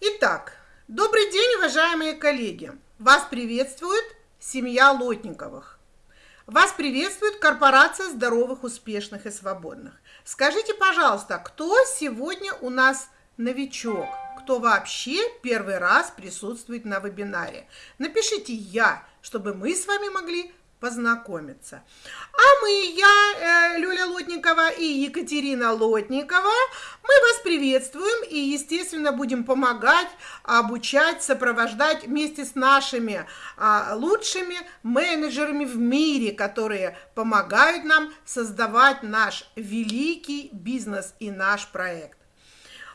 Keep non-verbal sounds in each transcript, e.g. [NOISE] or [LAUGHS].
Итак, добрый день, уважаемые коллеги! Вас приветствует семья Лотниковых. Вас приветствует корпорация здоровых, успешных и свободных. Скажите, пожалуйста, кто сегодня у нас новичок? Кто вообще первый раз присутствует на вебинаре? Напишите «Я», чтобы мы с вами могли познакомиться. А мы, я, э, Люля Лотникова и Екатерина Лотникова, мы вас приветствуем и, естественно, будем помогать, обучать, сопровождать вместе с нашими а, лучшими менеджерами в мире, которые помогают нам создавать наш великий бизнес и наш проект.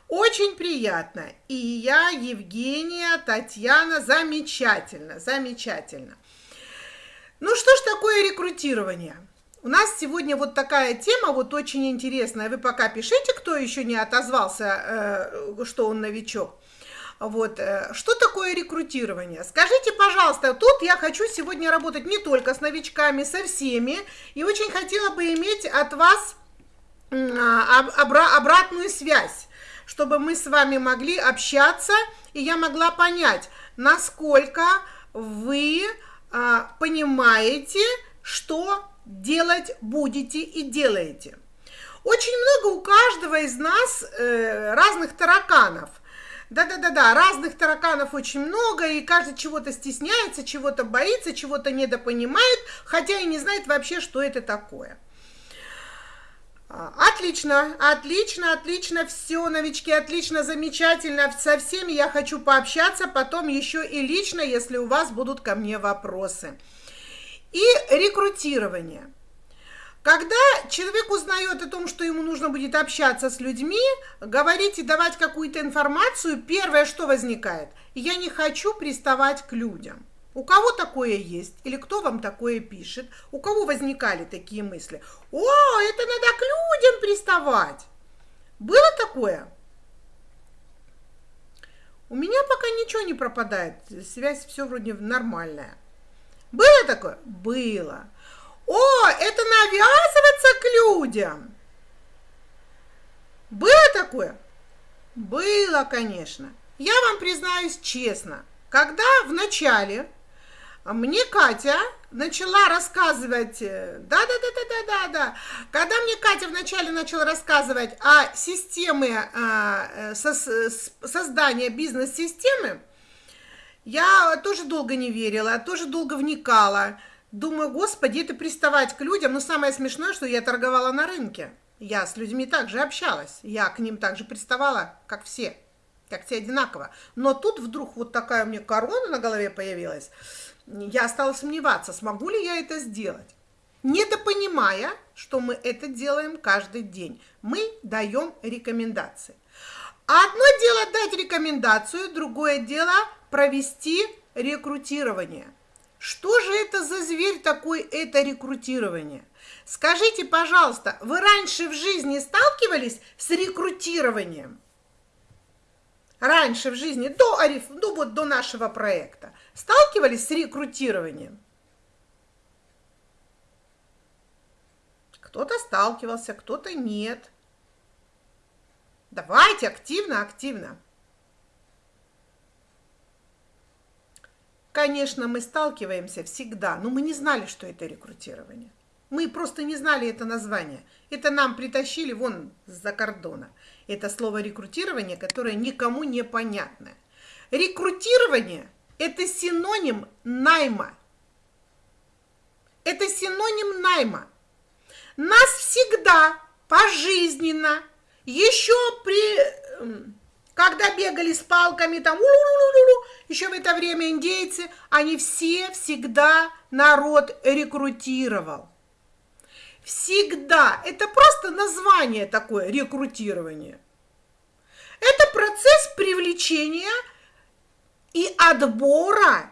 Очень приятно. И я, Евгения, Татьяна, замечательно, замечательно. Ну что ж такое рекрутирование? У нас сегодня вот такая тема, вот очень интересная. Вы пока пишите, кто еще не отозвался, э, что он новичок. Вот, э, что такое рекрутирование? Скажите, пожалуйста, тут я хочу сегодня работать не только с новичками, со всеми, и очень хотела бы иметь от вас обратную связь, чтобы мы с вами могли общаться, и я могла понять, насколько вы а, понимаете, что делать будете и делаете. Очень много у каждого из нас э, разных тараканов. Да-да-да-да, разных тараканов очень много, и каждый чего-то стесняется, чего-то боится, чего-то недопонимает, хотя и не знает вообще, что это такое. А, отлично, отлично, отлично, все, новички, отлично, замечательно, со всеми я хочу пообщаться, потом еще и лично, если у вас будут ко мне вопросы. И рекрутирование. Когда человек узнает о том, что ему нужно будет общаться с людьми, говорить и давать какую-то информацию, первое, что возникает, я не хочу приставать к людям. У кого такое есть? Или кто вам такое пишет? У кого возникали такие мысли? О, это надо к людям приставать. Было такое? У меня пока ничего не пропадает. Связь все вроде нормальная. Было такое? Было. О, это навязываться к людям. Было такое? Было, конечно. Я вам признаюсь честно. Когда в начале мне Катя начала рассказывать, да-да-да-да-да-да, когда мне Катя вначале начала рассказывать о системе а, со, создания бизнес-системы, я тоже долго не верила, тоже долго вникала. Думаю, господи, это приставать к людям. Но самое смешное, что я торговала на рынке. Я с людьми также общалась. Я к ним также приставала, как все. Как все одинаково. Но тут вдруг вот такая у меня корона на голове появилась я стала сомневаться, смогу ли я это сделать. Недопонимая, что мы это делаем каждый день. Мы даем рекомендации. Одно дело дать рекомендацию, другое дело провести рекрутирование. Что же это за зверь такой, это рекрутирование? Скажите, пожалуйста, вы раньше в жизни сталкивались с рекрутированием? раньше в жизни, до, ну вот до нашего проекта, сталкивались с рекрутированием? Кто-то сталкивался, кто-то нет. Давайте активно, активно. Конечно, мы сталкиваемся всегда, но мы не знали, что это рекрутирование. Мы просто не знали это название. Это нам притащили вон за кордона. Это слово рекрутирование, которое никому не понятно. Рекрутирование – это синоним найма. Это синоним найма. Нас всегда пожизненно, еще при, когда бегали с палками, там, еще в это время индейцы, они все всегда народ рекрутировал. Всегда. Это просто название такое, рекрутирование. Это процесс привлечения и отбора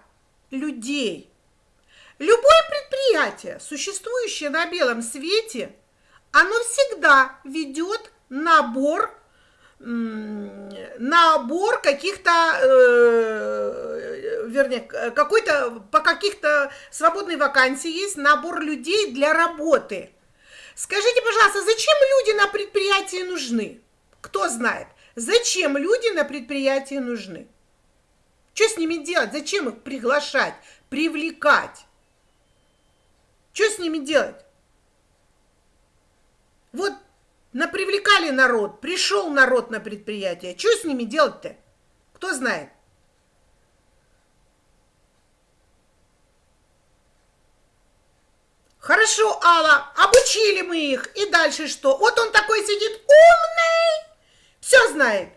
людей. Любое предприятие, существующее на белом свете, оно всегда ведет набор набор каких-то, э, вернее, какой-то, по каких-то свободной вакансии есть набор людей для работы. Скажите, пожалуйста, зачем люди на предприятии нужны? Кто знает? Зачем люди на предприятии нужны? Что с ними делать? Зачем их приглашать, привлекать? Что с ними делать? Вот напривлекали народ, пришел народ на предприятие. Что с ними делать-то? Кто знает? Хорошо, Алла, обучили мы их. И дальше что? Вот он такой сидит умный, все знает.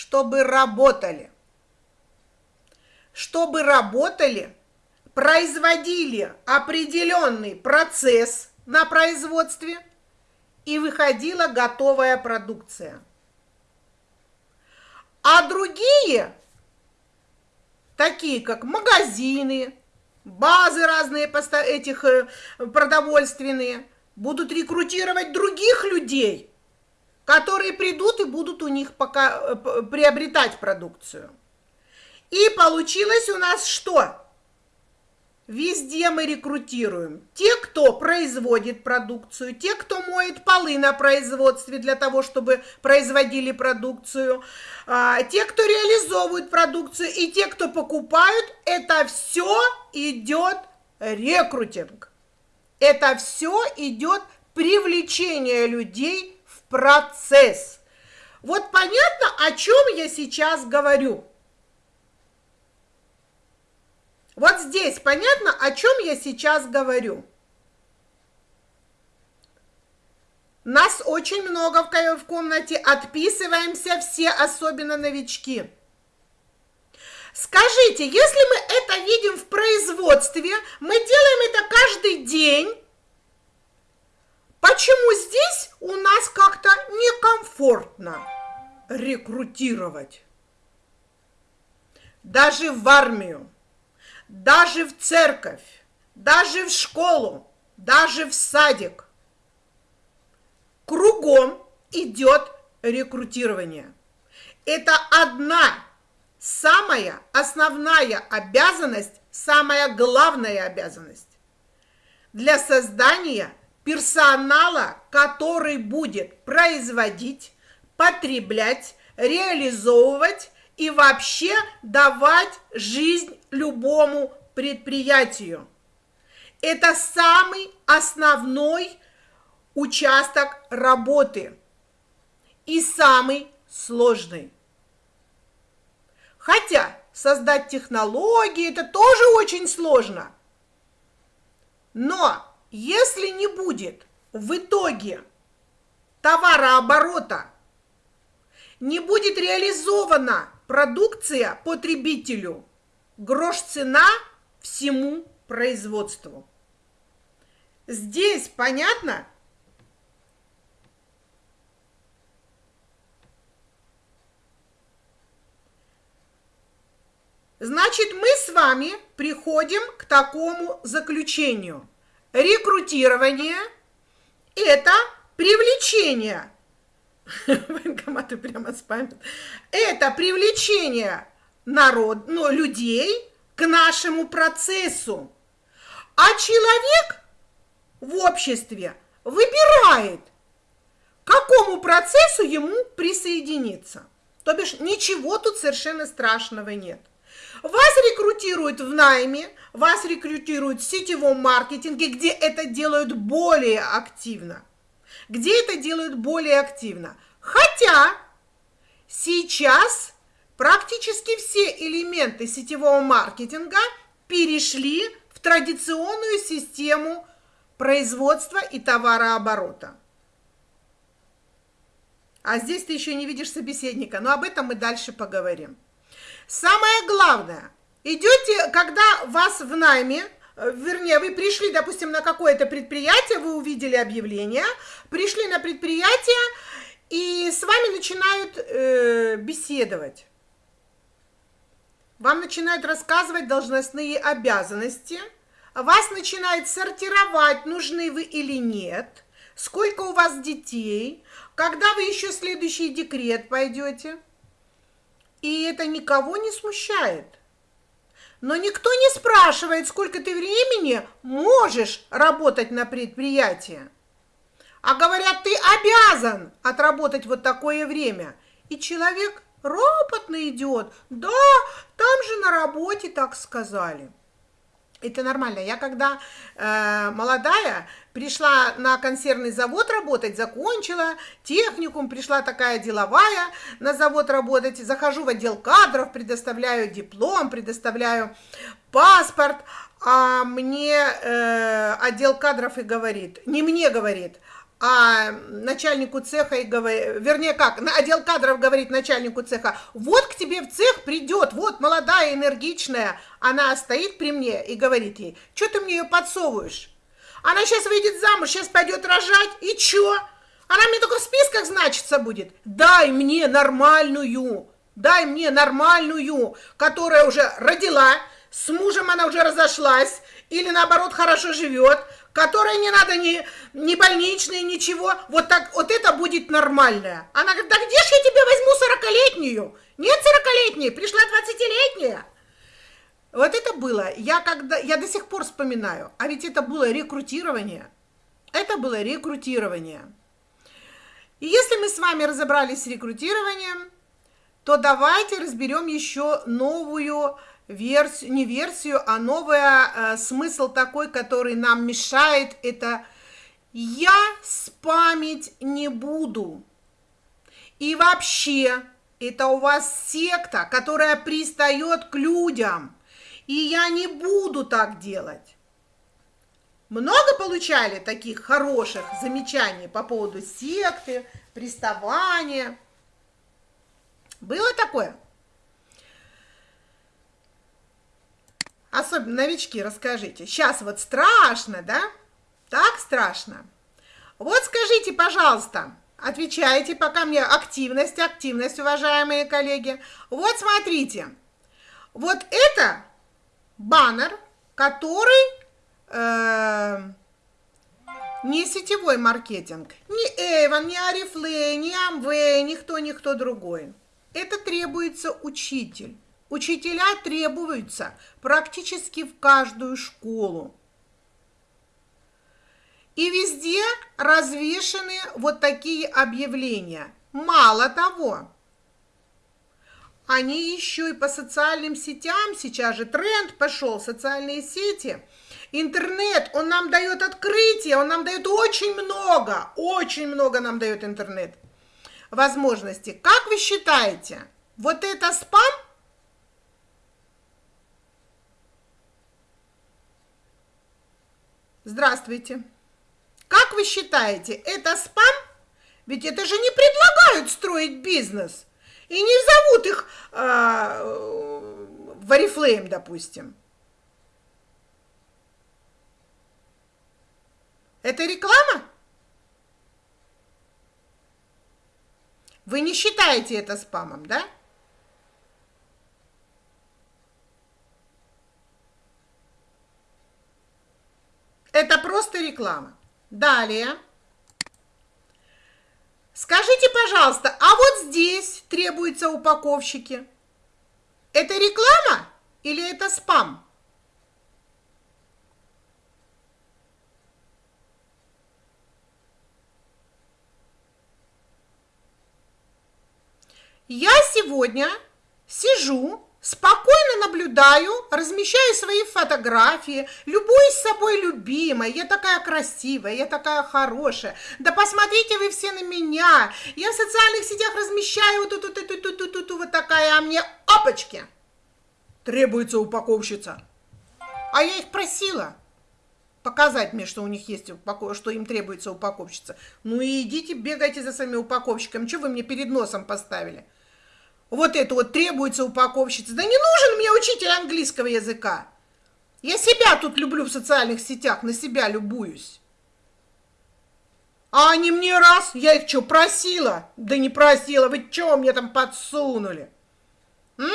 Чтобы работали. Чтобы работали, производили определенный процесс на производстве и выходила готовая продукция. А другие, такие как магазины, базы разные этих э, продовольственные, будут рекрутировать других людей, которые придут и будут у них пока э, приобретать продукцию. И получилось у нас что? Везде мы рекрутируем. Те, кто производит продукцию, те, кто моет полы на производстве для того, чтобы производили продукцию, а, те, кто реализовывает продукцию и те, кто покупают, это все идет рекрутинг. Это все идет привлечение людей процесс. Вот понятно, о чем я сейчас говорю? Вот здесь понятно, о чем я сейчас говорю? Нас очень много в комнате, отписываемся все, особенно новички. Скажите, если мы это видим в производстве, мы делаем это каждый день, почему здесь у нас как-то некомфортно рекрутировать? Даже в армию даже в церковь, даже в школу, даже в садик. Кругом идет рекрутирование. Это одна самая основная обязанность, самая главная обязанность для создания персонала, который будет производить, потреблять, реализовывать и вообще давать жизнь любому предприятию. Это самый основной участок работы и самый сложный. Хотя создать технологии это тоже очень сложно. Но если не будет в итоге товарооборота, не будет реализована Продукция потребителю. Грош цена всему производству. Здесь понятно? Значит, мы с вами приходим к такому заключению. Рекрутирование – это привлечение [LAUGHS] Военкоматы прямо спамят. Это привлечение народ, ну, людей к нашему процессу. А человек в обществе выбирает, к какому процессу ему присоединиться. То бишь ничего тут совершенно страшного нет. Вас рекрутируют в найме, вас рекрутируют в сетевом маркетинге, где это делают более активно где это делают более активно. Хотя сейчас практически все элементы сетевого маркетинга перешли в традиционную систему производства и товарооборота. А здесь ты еще не видишь собеседника, но об этом мы дальше поговорим. Самое главное, идете, когда вас в найме Э, вернее, вы пришли, допустим, на какое-то предприятие, вы увидели объявление, пришли на предприятие, и с вами начинают э, беседовать. Вам начинают рассказывать должностные обязанности, вас начинают сортировать, нужны вы или нет, сколько у вас детей, когда вы еще следующий декрет пойдете. И это никого не смущает. Но никто не спрашивает, сколько ты времени можешь работать на предприятии. а говорят, ты обязан отработать вот такое время. И человек ропотно идет, да, там же на работе так сказали. Это нормально. Я когда э, молодая пришла на консервный завод работать, закончила техникум, пришла такая деловая на завод работать, захожу в отдел кадров, предоставляю диплом, предоставляю паспорт, а мне э, отдел кадров и говорит, не мне говорит, а начальнику цеха и говорит, вернее как, отдел кадров говорит начальнику цеха, вот к тебе в цех придет, вот молодая, энергичная, она стоит при мне и говорит ей, что ты мне ее подсовываешь? Она сейчас выйдет замуж, сейчас пойдет рожать, и чё? Она мне только в списках значится будет. Дай мне нормальную, дай мне нормальную, которая уже родила, с мужем она уже разошлась, или наоборот хорошо живет, которой не надо ни, ни больничной, ничего, вот так, вот это будет нормальное. Она говорит, да где же я тебе возьму сорокалетнюю? Нет сорокалетней, пришла двадцатилетняя. Вот это было, я когда, я до сих пор вспоминаю, а ведь это было рекрутирование. Это было рекрутирование. И если мы с вами разобрались с рекрутированием, то давайте разберем еще новую версию, не версию, а новый э, смысл такой, который нам мешает, это «я спамить не буду». И вообще, это у вас секта, которая пристает к людям, и я не буду так делать. Много получали таких хороших замечаний по поводу секты, приставания? Было такое? особенно новички, расскажите. Сейчас вот страшно, да? Так страшно. Вот скажите, пожалуйста, отвечайте, пока мне активность, активность, уважаемые коллеги. Вот смотрите, вот это баннер, который э, не сетевой маркетинг, ни Эйвон, ни Арифлей, ни Амвей, никто, никто другой. Это требуется учитель. Учителя требуются практически в каждую школу. И везде развешены вот такие объявления. Мало того, они еще и по социальным сетям, сейчас же тренд пошел, социальные сети, интернет, он нам дает открытие, он нам дает очень много, очень много нам дает интернет возможностей. Как вы считаете, вот это спам – Здравствуйте. Как вы считаете, это спам? Ведь это же не предлагают строить бизнес. И не зовут их э, в Oriflame, допустим. Это реклама? Вы не считаете это спамом, да? Это просто реклама. Далее. Скажите, пожалуйста, а вот здесь требуются упаковщики. Это реклама или это спам? Я сегодня сижу Спокойно наблюдаю, размещаю свои фотографии, любуюсь собой любимой, я такая красивая, я такая хорошая. Да посмотрите вы все на меня, я в социальных сетях размещаю вот, тут, тут, тут, тут, тут, вот такая, а мне опачки. Требуется упаковщица. А я их просила показать мне, что у них есть упаков... что им требуется упаковщица. Ну и идите, бегайте за своими упаковщиками. Что вы мне перед носом поставили? Вот это вот требуется упаковщица. Да не нужен мне учитель английского языка. Я себя тут люблю в социальных сетях, на себя любуюсь. А они мне раз, я их что, просила? Да не просила, вы что мне там подсунули? М?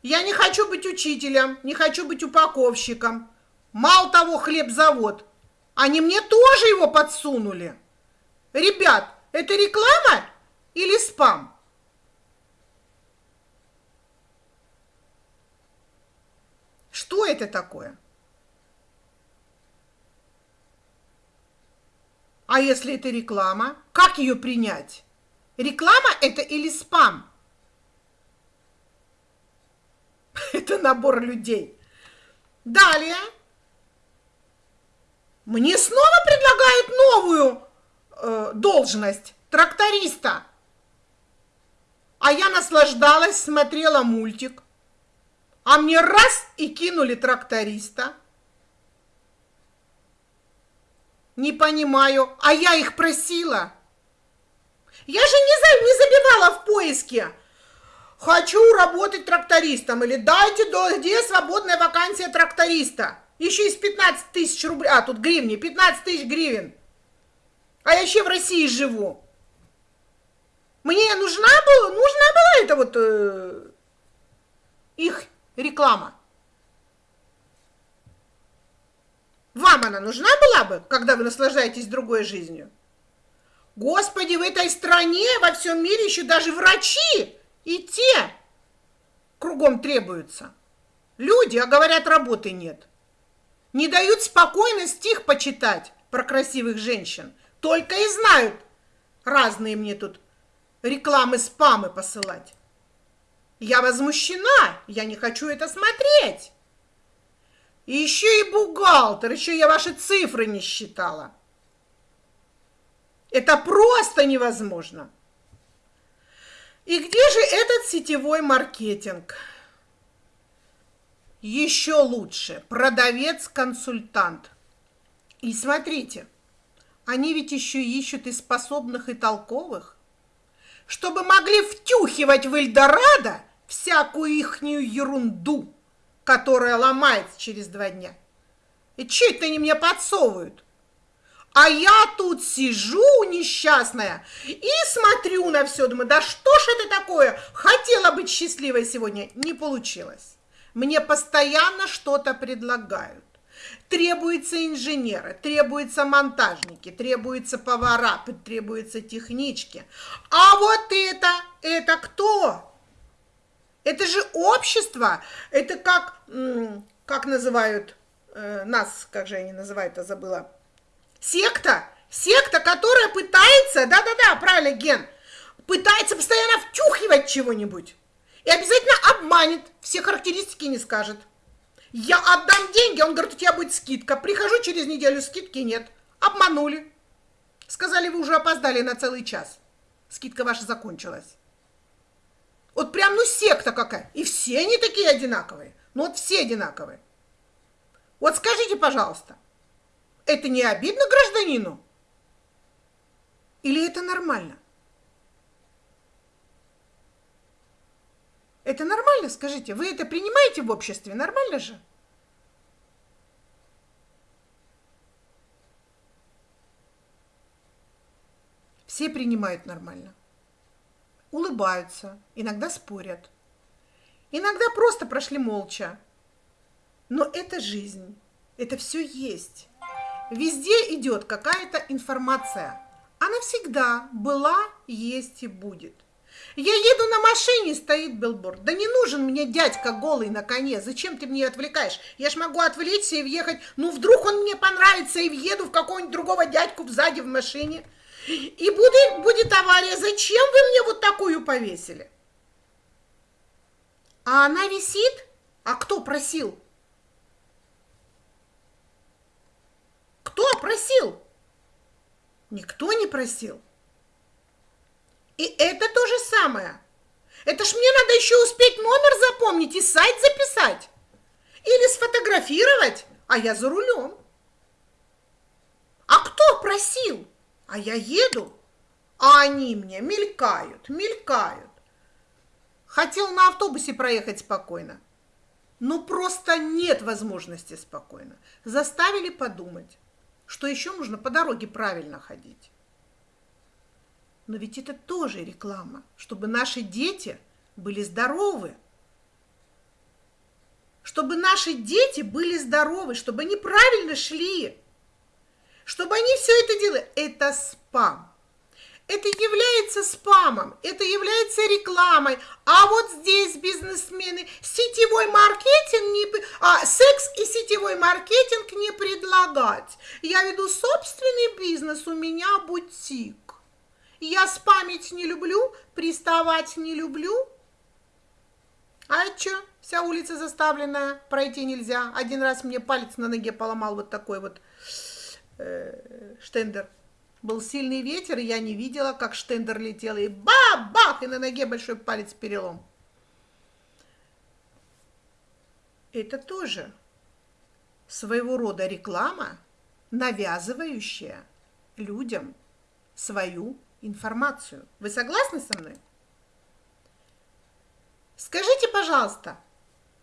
Я не хочу быть учителем, не хочу быть упаковщиком. Мало того, хлебзавод. Они мне тоже его подсунули. Ребят, это реклама или спам? Что это такое? А если это реклама, как ее принять? Реклама это или спам? [LAUGHS] Это набор людей. Далее. Мне снова предлагают новую э, должность тракториста. А я наслаждалась, смотрела мультик. А мне раз и кинули тракториста. Не понимаю, а я их просила. Я же не, за, не забивала в поиске. Хочу работать трактористом. Или дайте, до, где свободная вакансия тракториста. Еще из 15 тысяч рублей. А, тут гривни. 15 тысяч гривен. А я еще в России живу. Мне нужна была, нужна была эта вот э, их реклама. Вам она нужна была бы, когда вы наслаждаетесь другой жизнью? Господи, в этой стране, во всем мире еще даже врачи и те кругом требуются. Люди, а говорят, работы нет. Не дают спокойно стих почитать про красивых женщин. Только и знают разные мне тут рекламы, спамы посылать. Я возмущена, я не хочу это смотреть. И еще и бухгалтер, еще я ваши цифры не считала. Это просто невозможно. И где же этот сетевой маркетинг? Еще лучше, продавец-консультант. И смотрите, они ведь еще ищут и способных, и толковых, чтобы могли втюхивать в Эльдорадо всякую ихнюю ерунду которая ломается через два дня. И что это они мне подсовывают? А я тут сижу несчастная и смотрю на все, думаю, да что ж это такое? Хотела быть счастливой сегодня, не получилось. Мне постоянно что-то предлагают. Требуются инженеры, требуются монтажники, требуются повара, требуются технички. А вот это, это кто? Это же общество, это как, как называют э, нас, как же они называют, я забыла, секта, секта, которая пытается, да-да-да, правильно, Ген, пытается постоянно втюхивать чего-нибудь и обязательно обманет, все характеристики не скажет. Я отдам деньги, он говорит, у тебя будет скидка. Прихожу через неделю, скидки нет. Обманули. Сказали, вы уже опоздали на целый час. Скидка ваша закончилась. Вот прям, ну, секта какая. И все они такие одинаковые. Ну, вот все одинаковые. Вот скажите, пожалуйста, это не обидно гражданину? Или это нормально? Это нормально, скажите? Вы это принимаете в обществе? Нормально же? Все принимают нормально улыбаются, иногда спорят. Иногда просто прошли молча. Но это жизнь, это все есть. Везде идет какая-то информация. Она всегда была, есть и будет. Я еду на машине, стоит билборд. Да не нужен мне дядька голый на коне. Зачем ты мне отвлекаешь? Я ж могу отвлечься и въехать. Ну, вдруг он мне понравится и въеду в какого-нибудь другого дядьку сзади в машине. И будет, будет авария. Зачем вы мне вот такую повесили? А она висит? А кто просил? Кто просил? Никто не просил. И это то же самое. Это ж мне надо еще успеть номер запомнить и сайт записать. Или сфотографировать, а я за рулем. А кто просил? А я еду, а они мне мелькают, мелькают. Хотел на автобусе проехать спокойно. Но просто нет возможности спокойно. Заставили подумать, что еще нужно по дороге правильно ходить. Но ведь это тоже реклама, чтобы наши дети были здоровы. Чтобы наши дети были здоровы, чтобы они правильно шли чтобы они все это делали. Это спам. это является спамом, это является рекламой. А вот здесь бизнесмены сетевой маркетинг, не, а, секс и сетевой маркетинг не предлагать. Я веду собственный бизнес, у меня бутик. Я спамить не люблю, приставать не люблю. А что? Вся улица заставленная, пройти нельзя. Один раз мне палец на ноге поломал вот такой вот э, штендер. Был сильный ветер, и я не видела, как штендер летел, и бах-бах, и на ноге большой палец перелом. Это тоже своего рода реклама, навязывающая людям свою информацию. Вы согласны со мной? Скажите, пожалуйста,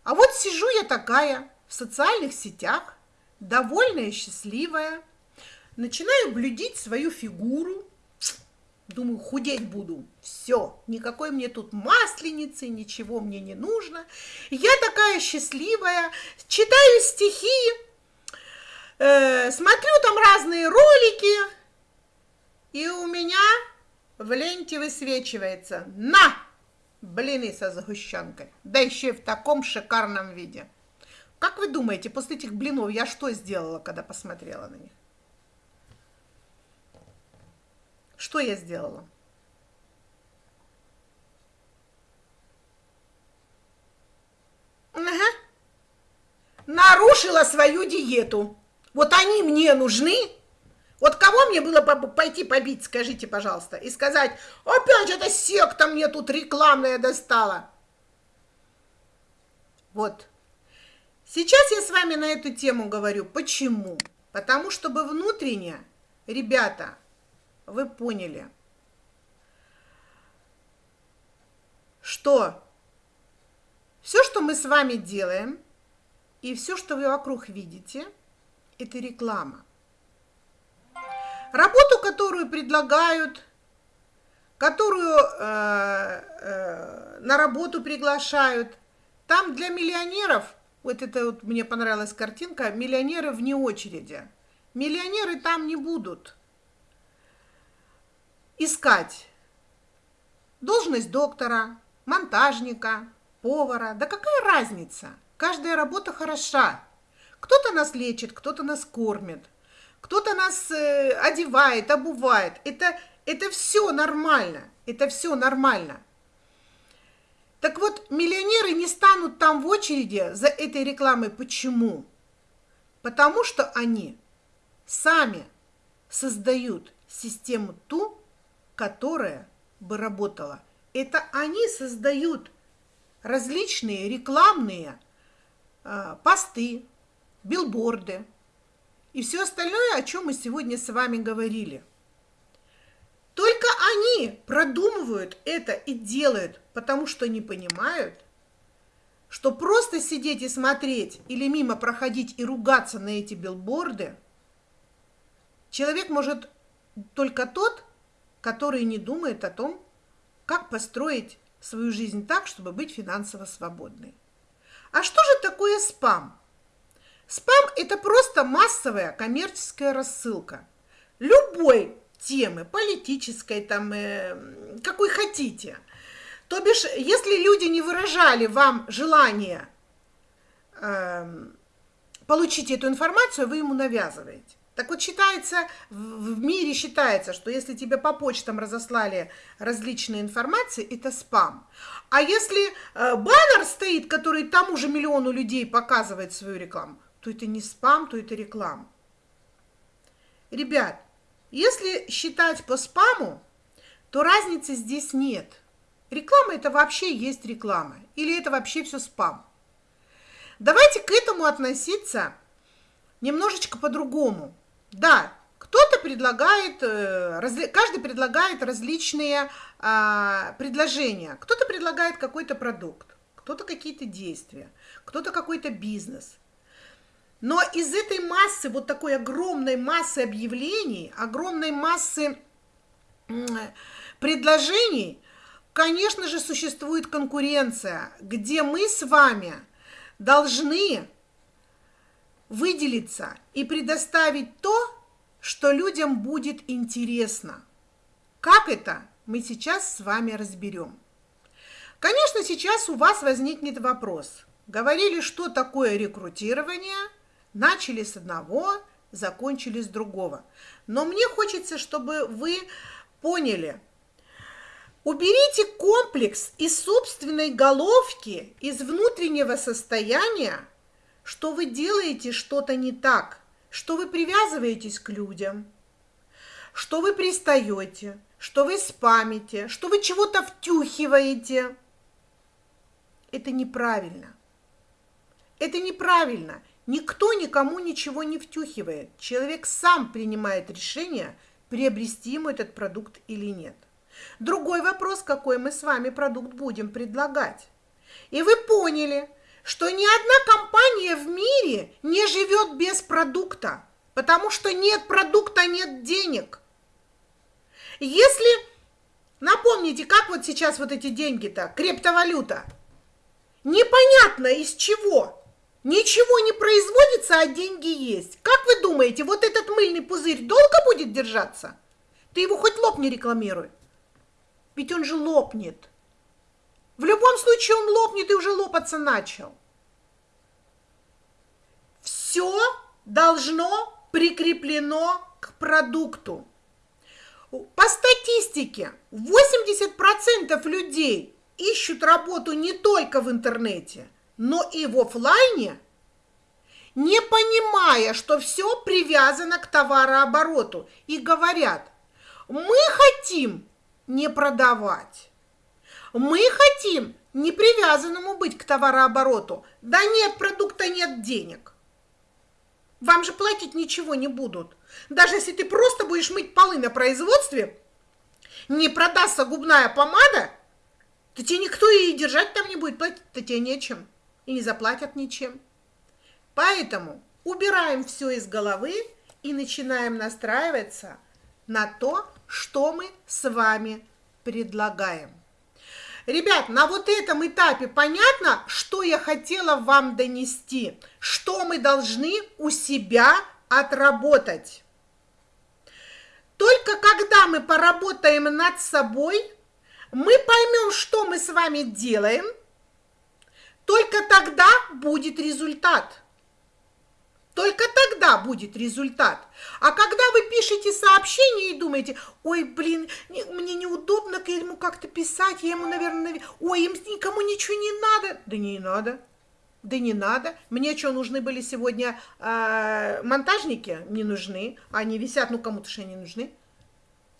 а вот сижу я такая в социальных сетях, довольная, счастливая, начинаю блюдить свою фигуру, думаю, худеть буду, все, никакой мне тут масленицы, ничего мне не нужно. Я такая счастливая, читаю стихи, э, смотрю там разные ролики, и у меня в ленте высвечивается «На!» блины со сгущенкой, да еще и в таком шикарном виде. Как вы думаете, после этих блинов я что сделала, когда посмотрела на них? Что я сделала? Ага. Нарушила свою диету. Вот они мне нужны. Вот кого мне было пойти побить, скажите, пожалуйста, и сказать, опять эта секта мне тут рекламная достала. Вот. Сейчас я с вами на эту тему говорю. Почему? Потому чтобы внутренне, ребята, вы поняли, что все, что мы с вами делаем, и все, что вы вокруг видите, это реклама. Работу, которую предлагают, которую э, э, на работу приглашают, там для миллионеров, вот это вот мне понравилась картинка, миллионеры вне очереди. Миллионеры там не будут искать должность доктора, монтажника, повара. Да какая разница? Каждая работа хороша. Кто-то нас лечит, кто-то нас кормит, кто-то нас э, одевает, обувает. Это, это все нормально. Это все нормально. Так вот, миллионеры не станут там в очереди за этой рекламой. Почему? Потому что они сами создают систему ту, которая бы работала. Это они создают различные рекламные э, посты, билборды и все остальное, о чем мы сегодня с вами говорили. Только они продумывают это и делают, потому что не понимают, что просто сидеть и смотреть или мимо проходить и ругаться на эти билборды человек может только тот, который не думает о том, как построить свою жизнь так, чтобы быть финансово свободной. А что же такое спам? Спам – это просто массовая коммерческая рассылка. Любой темы, политической, там, э, какой хотите. То бишь, если люди не выражали вам желание э, получить эту информацию, вы ему навязываете. Так вот считается, в мире считается, что если тебе по почтам разослали различные информации, это спам. А если э, баннер стоит, который тому же миллиону людей показывает свою рекламу, то это не спам, то это реклама. Ребят, если считать по спаму, то разницы здесь нет. Реклама это вообще есть реклама. Или это вообще все спам. Давайте к этому относиться немножечко по-другому. Да, кто-то предлагает, э, каждый предлагает различные а, предложения. Кто-то предлагает какой-то продукт, кто-то какие-то действия, кто-то какой-то бизнес. Но из этой массы, вот такой огромной массы объявлений, огромной массы предложений, конечно же, существует конкуренция, где мы с вами должны выделиться и предоставить то, что людям будет интересно. Как это, мы сейчас с вами разберем. Конечно, сейчас у вас возникнет вопрос. Говорили, что такое рекрутирование, начали с одного, закончили с другого. Но мне хочется, чтобы вы поняли, уберите комплекс из собственной головки, из внутреннего состояния, что вы делаете что-то не так, что вы привязываетесь к людям, что вы пристаете, что вы спамите, что вы чего-то втюхиваете. Это неправильно. Это неправильно. Никто никому ничего не втюхивает. Человек сам принимает решение, приобрести ему этот продукт или нет. Другой вопрос, какой мы с вами продукт будем предлагать. И вы поняли, что ни одна компания в мире не живет без продукта, потому что нет продукта, нет денег. Если, напомните, как вот сейчас вот эти деньги-то, криптовалюта, непонятно из чего – Ничего не производится, а деньги есть. Как вы думаете, вот этот мыльный пузырь долго будет держаться? Ты его хоть лоб не рекламируй. Ведь он же лопнет. В любом случае он лопнет и уже лопаться начал. Все должно прикреплено к продукту. По статистике 80% людей ищут работу не только в интернете – но и в офлайне, не понимая, что все привязано к товарообороту, и говорят, мы хотим не продавать, мы хотим не привязанному быть к товарообороту, да нет продукта, нет денег. Вам же платить ничего не будут. Даже если ты просто будешь мыть полы на производстве, не продастся губная помада, то тебе никто и держать там не будет, платить-то тебе нечем и не заплатят ничем. Поэтому убираем все из головы и начинаем настраиваться на то, что мы с вами предлагаем. Ребят, на вот этом этапе понятно, что я хотела вам донести, что мы должны у себя отработать. Только когда мы поработаем над собой, мы поймем, что мы с вами делаем – только тогда будет результат. Только тогда будет результат. А когда вы пишете сообщение и думаете, ой, блин, не, мне неудобно ему как-то писать, я ему, наверное, ой, им никому ничего не надо. Да не надо. Да не надо. Мне что, нужны были сегодня э, монтажники? Не нужны. Они висят, ну кому-то же они нужны.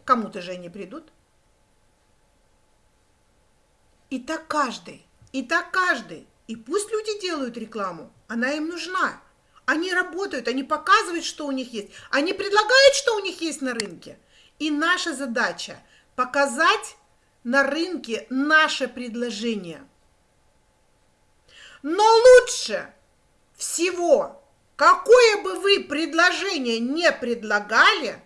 Кому-то же они придут. И так каждый. И так каждый. И пусть люди делают рекламу, она им нужна. Они работают, они показывают, что у них есть, они предлагают, что у них есть на рынке. И наша задача показать на рынке наше предложение. Но лучше всего, какое бы вы предложение не предлагали,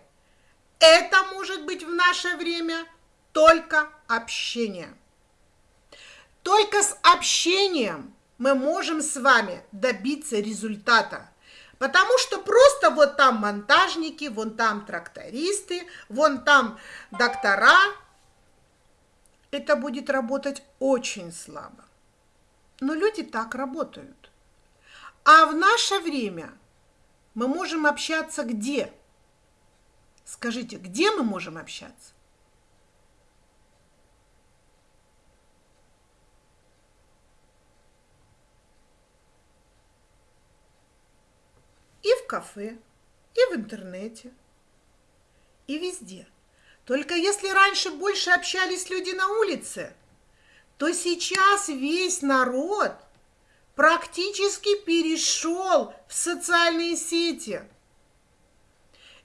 это может быть в наше время только общение. Только с общением мы можем с вами добиться результата. Потому что просто вот там монтажники, вон там трактористы, вон там доктора. Это будет работать очень слабо. Но люди так работают. А в наше время мы можем общаться где? Скажите, где мы можем общаться? в кафе, и в интернете, и везде. Только если раньше больше общались люди на улице, то сейчас весь народ практически перешел в социальные сети.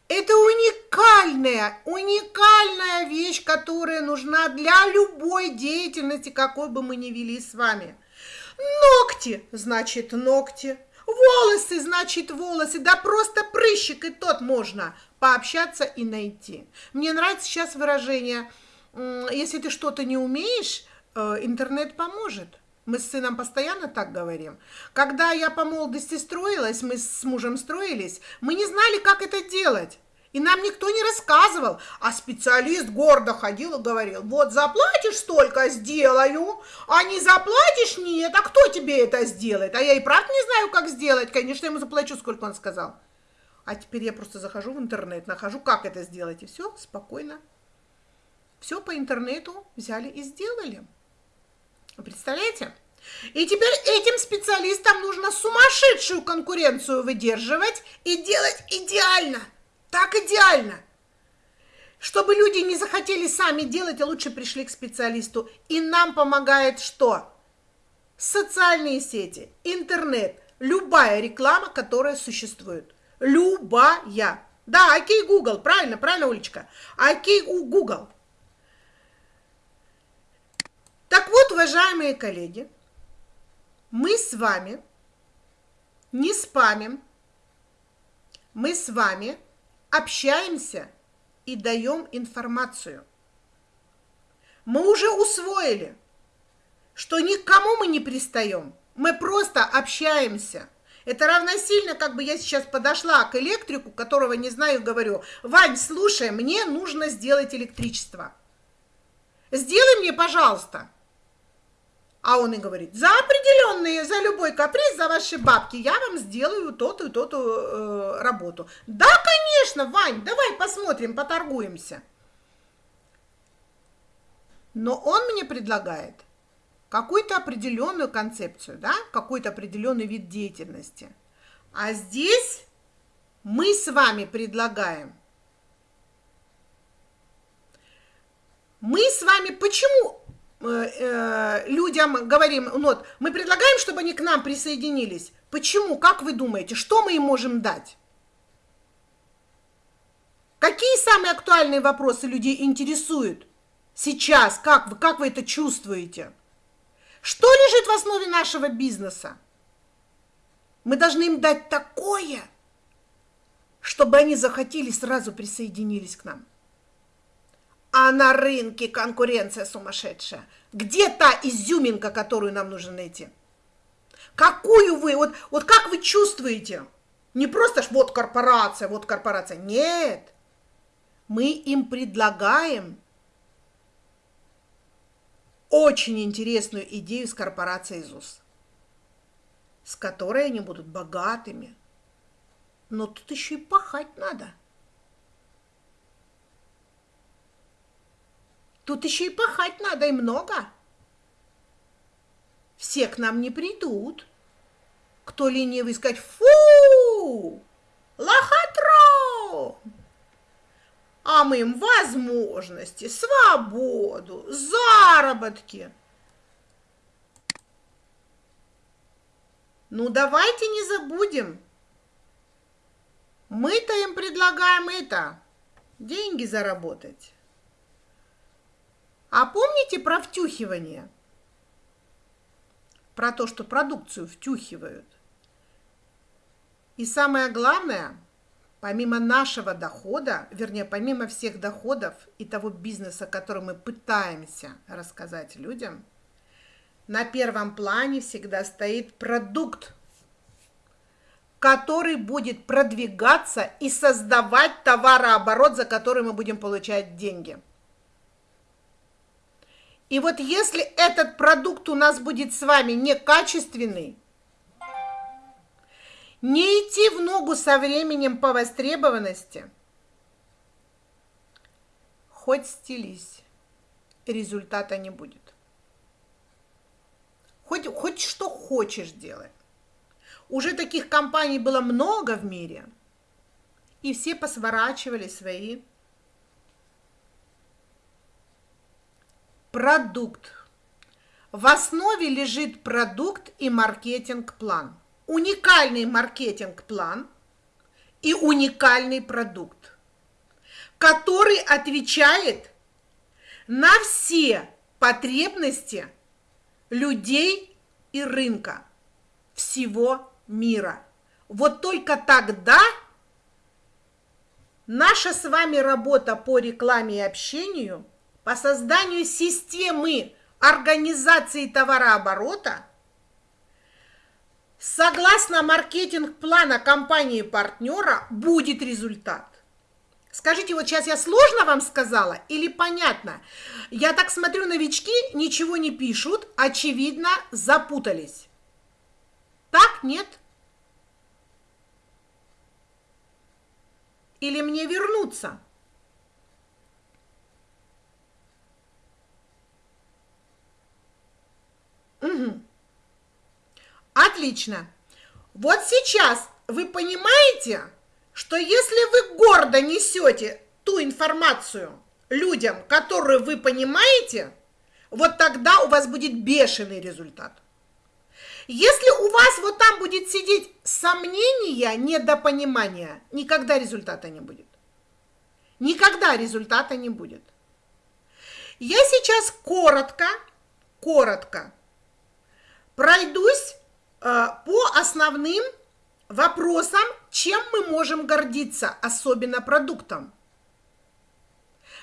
Это уникальная, уникальная вещь, которая нужна для любой деятельности, какой бы мы ни вели с вами. Ногти, значит, ногти. Волосы, значит, волосы, да просто прыщик и тот можно пообщаться и найти. Мне нравится сейчас выражение, если ты что-то не умеешь, э, интернет поможет. Мы с сыном постоянно так говорим. Когда я по молодости строилась, мы с мужем строились, мы не знали, как это делать. И нам никто не рассказывал, а специалист гордо ходил и говорил, вот заплатишь столько, сделаю, а не заплатишь, нет, а кто тебе это сделает? А я и правда не знаю, как сделать, конечно, ему заплачу, сколько он сказал. А теперь я просто захожу в интернет, нахожу, как это сделать, и все, спокойно. Все по интернету взяли и сделали. Представляете? И теперь этим специалистам нужно сумасшедшую конкуренцию выдерживать и делать идеально – так идеально. Чтобы люди не захотели сами делать, а лучше пришли к специалисту. И нам помогает что? Социальные сети, интернет, любая реклама, которая существует. Любая. Да, окей, Google, правильно, правильно, Улечка? Окей, Google. Так вот, уважаемые коллеги, мы с вами не спамим, мы с вами общаемся и даем информацию. Мы уже усвоили, что никому мы не пристаем, мы просто общаемся. Это равносильно, как бы я сейчас подошла к электрику, которого не знаю, говорю, Вань, слушай, мне нужно сделать электричество. Сделай мне, пожалуйста. А он и говорит, за определенные, за любой каприз, за ваши бабки, я вам сделаю то-то и то-то э, работу. Да, конечно, Вань, давай посмотрим, поторгуемся. Но он мне предлагает какую-то определенную концепцию, да, какой-то определенный вид деятельности. А здесь мы с вами предлагаем. Мы с вами почему людям говорим, вот, мы предлагаем, чтобы они к нам присоединились. Почему? Как вы думаете, что мы им можем дать? Какие самые актуальные вопросы людей интересуют сейчас? Как вы, как вы это чувствуете? Что лежит в основе нашего бизнеса? Мы должны им дать такое, чтобы они захотели, сразу присоединились к нам. А на рынке конкуренция сумасшедшая. Где та изюминка, которую нам нужно найти? Какую вы, вот, вот как вы чувствуете? Не просто ж вот корпорация, вот корпорация. Нет. Мы им предлагаем очень интересную идею с корпорацией ЗУС, с которой они будут богатыми. Но тут еще и пахать надо. Тут еще и пахать надо, и много. Все к нам не придут. Кто ленивый сказать «Фу! Лохотро!» А мы им возможности, свободу, заработки. Ну, давайте не забудем. Мы-то им предлагаем это, деньги заработать. А помните про втюхивание? Про то, что продукцию втюхивают. И самое главное, помимо нашего дохода, вернее, помимо всех доходов и того бизнеса, который мы пытаемся рассказать людям, на первом плане всегда стоит продукт, который будет продвигаться и создавать товарооборот, за который мы будем получать деньги – и вот если этот продукт у нас будет с вами некачественный, не идти в ногу со временем по востребованности, хоть стелись, результата не будет. Хоть, хоть что хочешь делать. Уже таких компаний было много в мире, и все посворачивали свои Продукт. В основе лежит продукт и маркетинг-план. Уникальный маркетинг-план и уникальный продукт, который отвечает на все потребности людей и рынка всего мира. Вот только тогда наша с вами работа по рекламе и общению – по созданию системы организации товарооборота согласно маркетинг-плана компании-партнера будет результат. Скажите, вот сейчас я сложно вам сказала или понятно? Я так смотрю, новички ничего не пишут, очевидно, запутались. Так, нет? Или мне вернуться? Угу. Отлично. Вот сейчас вы понимаете, что если вы гордо несете ту информацию людям, которую вы понимаете, вот тогда у вас будет бешеный результат. Если у вас вот там будет сидеть сомнения, недопонимание, никогда результата не будет. Никогда результата не будет. Я сейчас коротко, коротко пройдусь э, по основным вопросам, чем мы можем гордиться, особенно продуктом.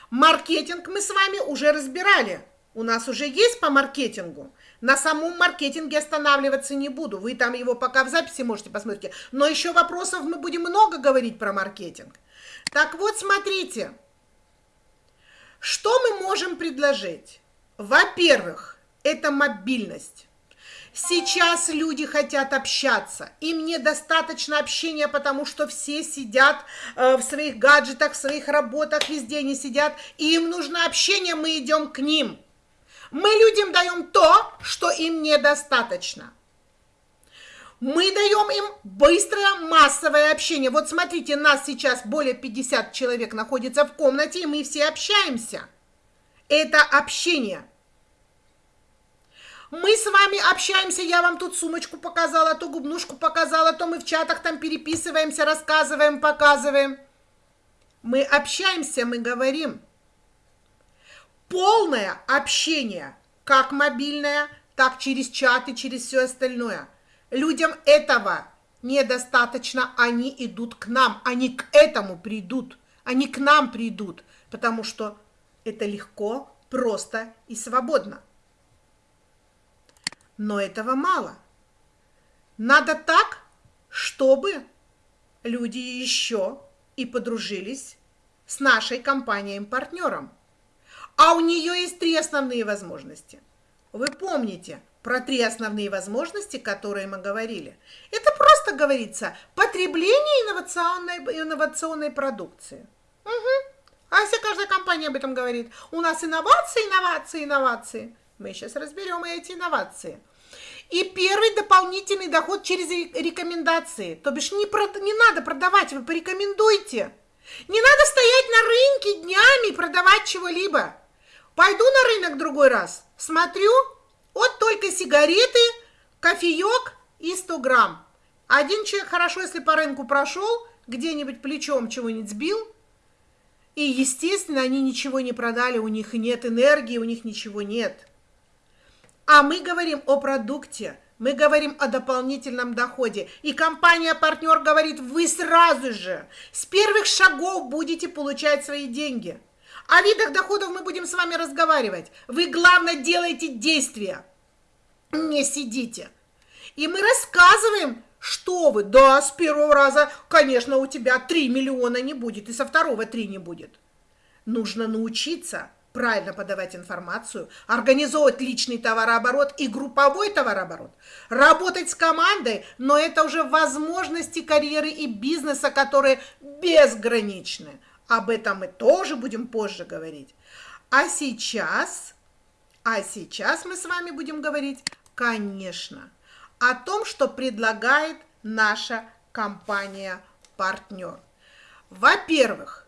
Маркетинг мы с вами уже разбирали. У нас уже есть по маркетингу. На самом маркетинге останавливаться не буду. Вы там его пока в записи можете посмотреть. Но еще вопросов мы будем много говорить про маркетинг. Так вот, смотрите. Что мы можем предложить? Во-первых, это мобильность. Сейчас люди хотят общаться. Им недостаточно общения, потому что все сидят э, в своих гаджетах, в своих работах, везде они сидят. И им нужно общение, мы идем к ним. Мы людям даем то, что им недостаточно. Мы даем им быстрое массовое общение. Вот смотрите, нас сейчас более 50 человек находится в комнате, и мы все общаемся. Это общение – мы с вами общаемся, я вам тут сумочку показала, то губнушку показала, то мы в чатах там переписываемся, рассказываем, показываем. Мы общаемся, мы говорим. Полное общение, как мобильное, так через чаты, через все остальное. Людям этого недостаточно, они идут к нам, они к этому придут, они к нам придут, потому что это легко, просто и свободно. Но этого мало. Надо так, чтобы люди еще и подружились с нашей компанией-партнером. А у нее есть три основные возможности. Вы помните про три основные возможности, которые мы говорили. Это просто говорится потребление инновационной, инновационной продукции. Угу. А если каждая компания об этом говорит, у нас инновации, инновации, инновации – мы сейчас разберем эти инновации. И первый дополнительный доход через рекомендации. То бишь не, прод... не надо продавать, вы порекомендуйте. Не надо стоять на рынке днями и продавать чего-либо. Пойду на рынок другой раз, смотрю, вот только сигареты, кофеек и 100 грамм. Один человек хорошо, если по рынку прошел, где-нибудь плечом чего-нибудь сбил, и, естественно, они ничего не продали, у них нет энергии, у них ничего нет. А мы говорим о продукте, мы говорим о дополнительном доходе. И компания-партнер говорит, вы сразу же с первых шагов будете получать свои деньги. О видах доходов мы будем с вами разговаривать. Вы, главное, делаете действия. Не сидите. И мы рассказываем, что вы. Да, с первого раза, конечно, у тебя 3 миллиона не будет, и со второго 3 не будет. Нужно научиться правильно подавать информацию, организовывать личный товарооборот и групповой товарооборот, работать с командой, но это уже возможности карьеры и бизнеса, которые безграничны. Об этом мы тоже будем позже говорить. А сейчас, а сейчас мы с вами будем говорить, конечно, о том, что предлагает наша компания-партнер. Во-первых,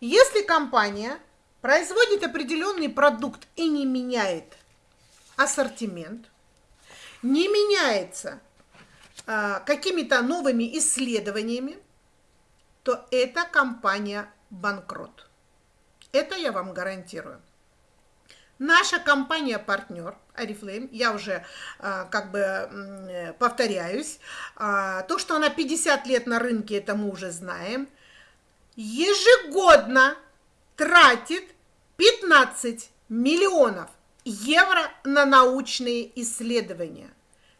если компания производит определенный продукт и не меняет ассортимент, не меняется а, какими-то новыми исследованиями, то эта компания банкрот. Это я вам гарантирую. Наша компания-партнер Арифлейм, я уже а, как бы повторяюсь, а, то, что она 50 лет на рынке, это мы уже знаем, ежегодно тратит 15 миллионов евро на научные исследования.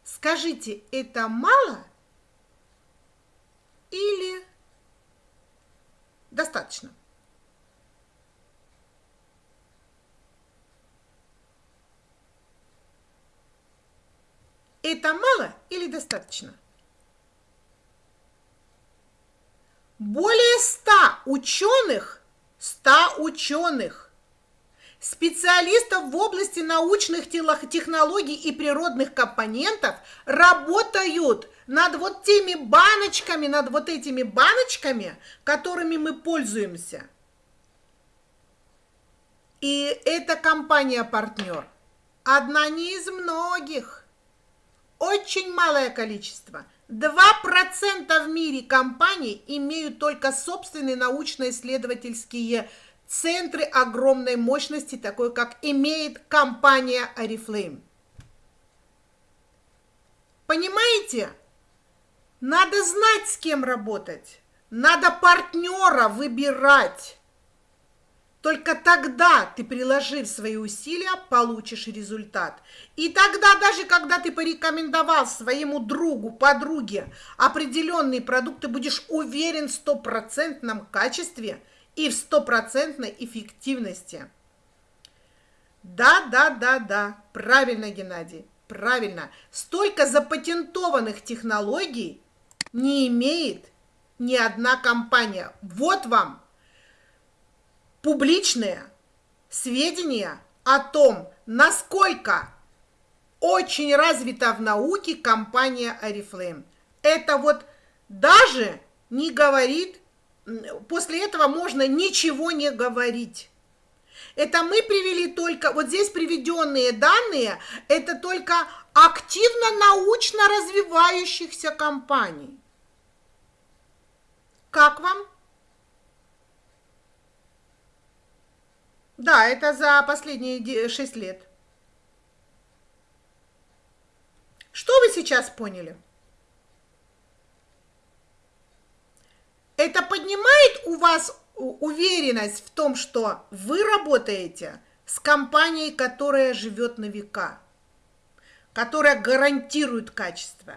Скажите, это мало или Достаточно. Это мало или достаточно? Более ста ученых, ста ученых, специалистов в области научных технологий и природных компонентов работают над вот теми баночками, над вот этими баночками, которыми мы пользуемся. И эта компания-партнер одна не из многих. Очень малое количество – 2% в мире компаний имеют только собственные научно-исследовательские центры огромной мощности, такой как имеет компания Oriflame. Понимаете? Надо знать, с кем работать. Надо партнера выбирать. Только тогда ты, приложив свои усилия, получишь результат. И тогда, даже когда ты порекомендовал своему другу, подруге определенный продукт, ты будешь уверен в стопроцентном качестве и в стопроцентной эффективности. Да, да, да, да, правильно, Геннадий, правильно. Столько запатентованных технологий не имеет ни одна компания. Вот вам публичные сведения о том, насколько очень развита в науке компания Oriflame. Это вот даже не говорит, после этого можно ничего не говорить. Это мы привели только, вот здесь приведенные данные, это только активно научно развивающихся компаний. Как вам? Да, это за последние 6 лет. Что вы сейчас поняли? Это поднимает у вас уверенность в том, что вы работаете с компанией, которая живет на века, которая гарантирует качество,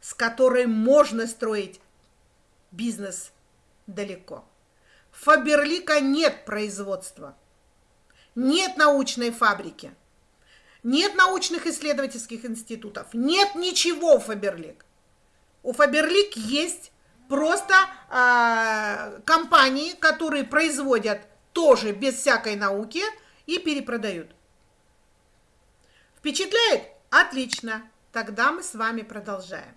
с которой можно строить бизнес далеко. Фаберлика нет производства – нет научной фабрики, нет научных исследовательских институтов, нет ничего у Фаберлик. У Фаберлик есть просто э, компании, которые производят тоже без всякой науки и перепродают. Впечатляет? Отлично. Тогда мы с вами продолжаем.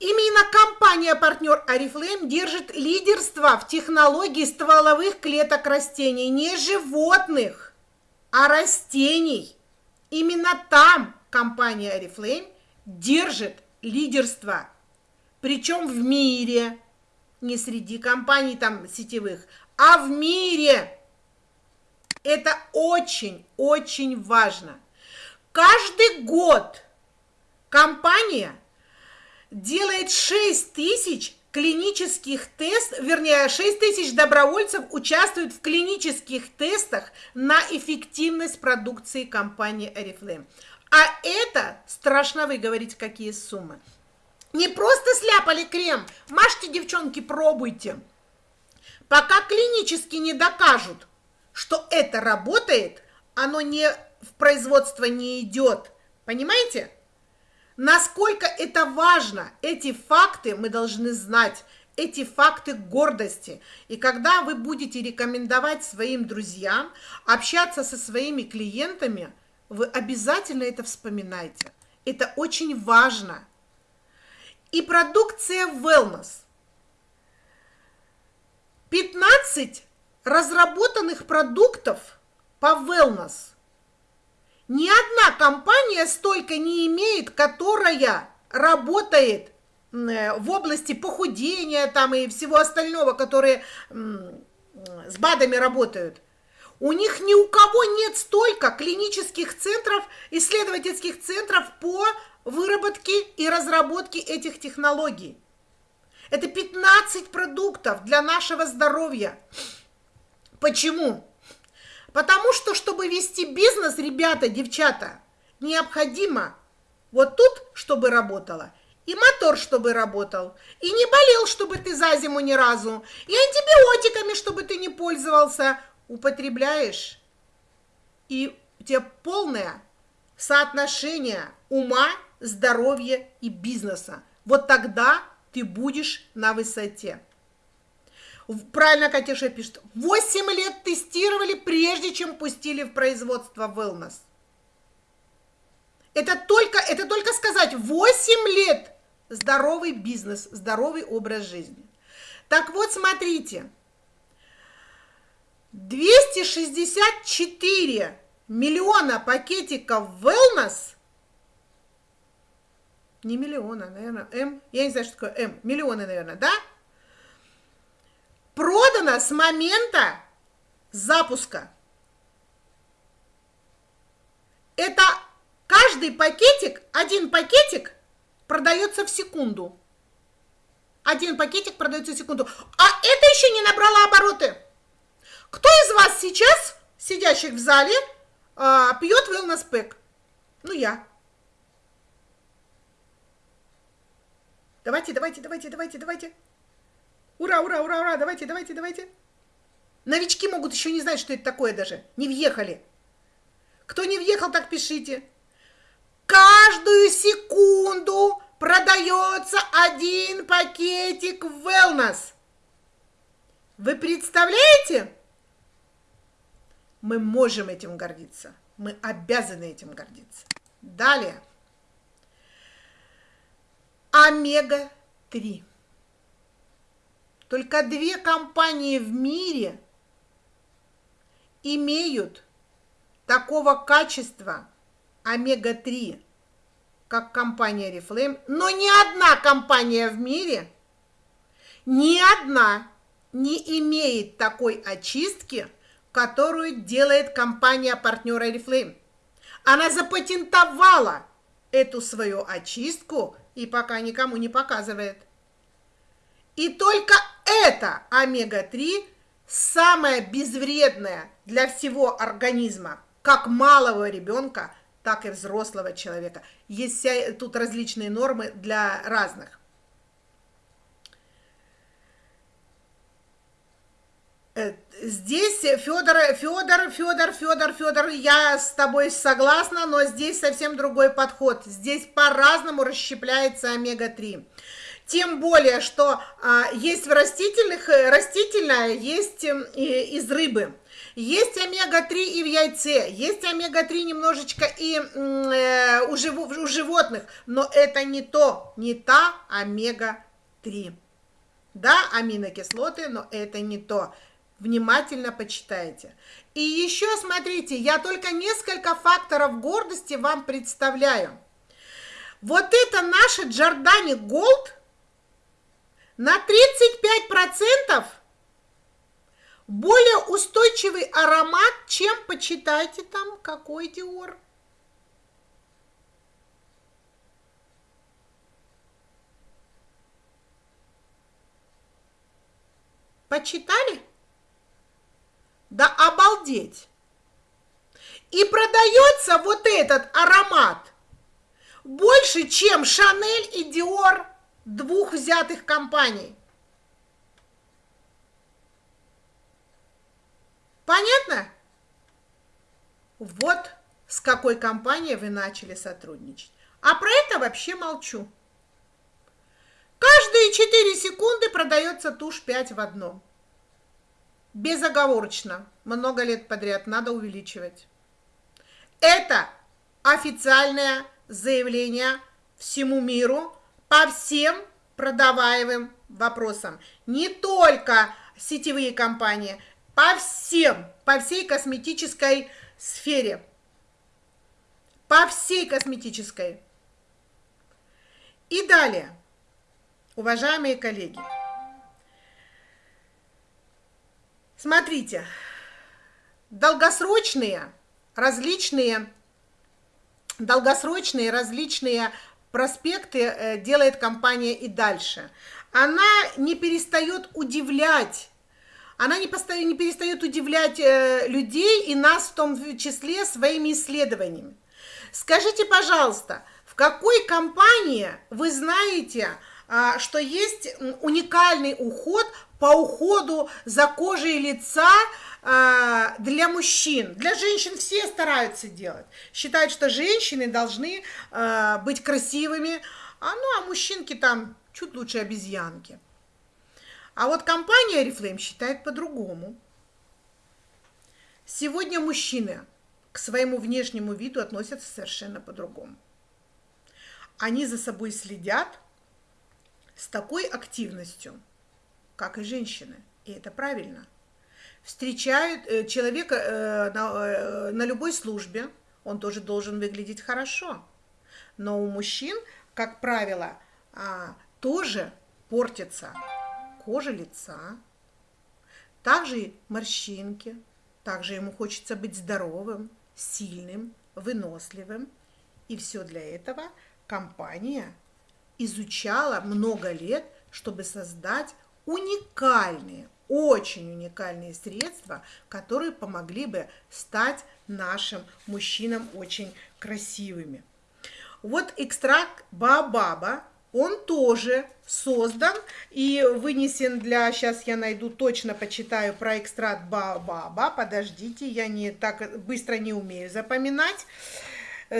Именно компания-партнер Oriflame держит лидерство в технологии стволовых клеток растений, не животных, а растений. Именно там компания Oriflame держит лидерство, причем в мире, не среди компаний там сетевых, а в мире. Это очень-очень важно. Каждый год компания – делает 6 тысяч клинических тестов, вернее, 6 тысяч добровольцев участвуют в клинических тестах на эффективность продукции компании Oriflame. А это, страшно вы говорите, какие суммы. Не просто сляпали крем, мажьте, девчонки, пробуйте. Пока клинически не докажут, что это работает, оно не в производство не идет. Понимаете? Насколько это важно, эти факты мы должны знать, эти факты гордости. И когда вы будете рекомендовать своим друзьям, общаться со своими клиентами, вы обязательно это вспоминайте. Это очень важно. И продукция wellness. 15 разработанных продуктов по wellness – ни одна компания столько не имеет, которая работает э, в области похудения там и всего остального, которые с БАДами работают. У них ни у кого нет столько клинических центров, исследовательских центров по выработке и разработке этих технологий. Это 15 продуктов для нашего здоровья. Почему? Потому что, чтобы вести бизнес, ребята, девчата, необходимо вот тут, чтобы работало, и мотор, чтобы работал, и не болел, чтобы ты за зиму ни разу, и антибиотиками, чтобы ты не пользовался, употребляешь, и у тебя полное соотношение ума, здоровья и бизнеса. Вот тогда ты будешь на высоте. Правильно Катюша пишет. 8 лет тестировали, прежде чем пустили в производство wellness. Это только, это только сказать, 8 лет здоровый бизнес, здоровый образ жизни. Так вот, смотрите, 264 миллиона пакетиков wellness, не миллиона, наверное, М, я не знаю, что такое М, миллионы, наверное, да? Продано с момента запуска. Это Каждый пакетик, один пакетик продается в секунду. Один пакетик продается в секунду. А это еще не набрало обороты. Кто из вас сейчас, сидящих в зале, а, пьет wellness pack? Ну, я. Давайте, давайте, давайте, давайте, давайте. Ура, ура, ура, ура, давайте, давайте, давайте. Новички могут еще не знать, что это такое даже. Не въехали. Кто не въехал, так пишите каждую секунду продается один пакетик wellness. Вы представляете? Мы можем этим гордиться. Мы обязаны этим гордиться. Далее. Омега-3. Только две компании в мире имеют такого качества – омега-3, как компания Reflame, но ни одна компания в мире, ни одна не имеет такой очистки, которую делает компания партнера Reflame. Она запатентовала эту свою очистку и пока никому не показывает. И только это омега-3 самое безвредное для всего организма, как малого ребенка, так и взрослого человека. Есть тут различные нормы для разных. Э, здесь Федор, Федор, Федор, Федор, Федор, я с тобой согласна, но здесь совсем другой подход. Здесь по-разному расщепляется омега-3. Тем более, что а, есть в растительных, э, растительное, есть э, из рыбы. Есть омега-3 и в яйце, есть омега-3 немножечко и э, у, жив, у животных, но это не то, не та омега-3. Да, аминокислоты, но это не то. Внимательно почитайте. И еще смотрите, я только несколько факторов гордости вам представляю. Вот это наша Джордани Голд на 35% более устойчивый аромат, чем, почитайте там, какой Диор. Почитали? Да обалдеть! И продается вот этот аромат больше, чем Шанель и Диор двух взятых компаний. Понятно? Вот с какой компанией вы начали сотрудничать. А про это вообще молчу. Каждые 4 секунды продается тушь 5 в одном. Безоговорочно. Много лет подряд надо увеличивать. Это официальное заявление всему миру по всем продаваемым вопросам. Не только сетевые компании, по всем, по всей косметической сфере. По всей косметической. И далее, уважаемые коллеги, смотрите, долгосрочные различные, долгосрочные различные проспекты э, делает компания и дальше. Она не перестает удивлять она не, постоянно, не перестает удивлять э, людей и нас в том числе своими исследованиями. Скажите, пожалуйста, В какой компании вы знаете, а, что есть уникальный уход по уходу за кожей лица а, для мужчин. Для женщин все стараются делать. Считают, что женщины должны а, быть красивыми, а, ну а мужчинки там чуть лучше обезьянки. А вот компания Oriflame считает по-другому. Сегодня мужчины к своему внешнему виду относятся совершенно по-другому. Они за собой следят с такой активностью, как и женщины. И это правильно. Встречают э, человека э, на, э, на любой службе, он тоже должен выглядеть хорошо. Но у мужчин, как правило, а, тоже портится кожа лица, также морщинки, также ему хочется быть здоровым, сильным, выносливым. И все для этого компания изучала много лет, чтобы создать уникальные, очень уникальные средства, которые помогли бы стать нашим мужчинам очень красивыми. Вот экстракт баобаба он тоже создан и вынесен для... Сейчас я найду, точно почитаю про экстракт баобаба. Подождите, я не так быстро не умею запоминать.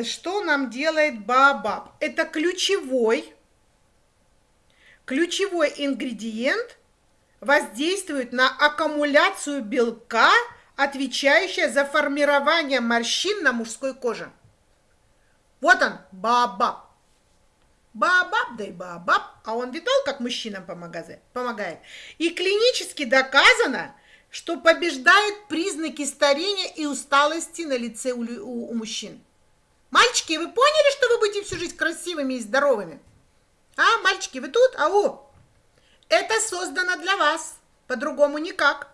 Что нам делает баобаб? Это ключевой, ключевой ингредиент, воздействует на аккумуляцию белка, отвечающая за формирование морщин на мужской коже. Вот он, баобаб. Баобаб, да и баобаб, а он видал, как мужчинам помогает. И клинически доказано, что побеждает признаки старения и усталости на лице у, у, у мужчин. Мальчики, вы поняли, что вы будете всю жизнь красивыми и здоровыми? А, мальчики, вы тут? Ау! Это создано для вас, по-другому никак.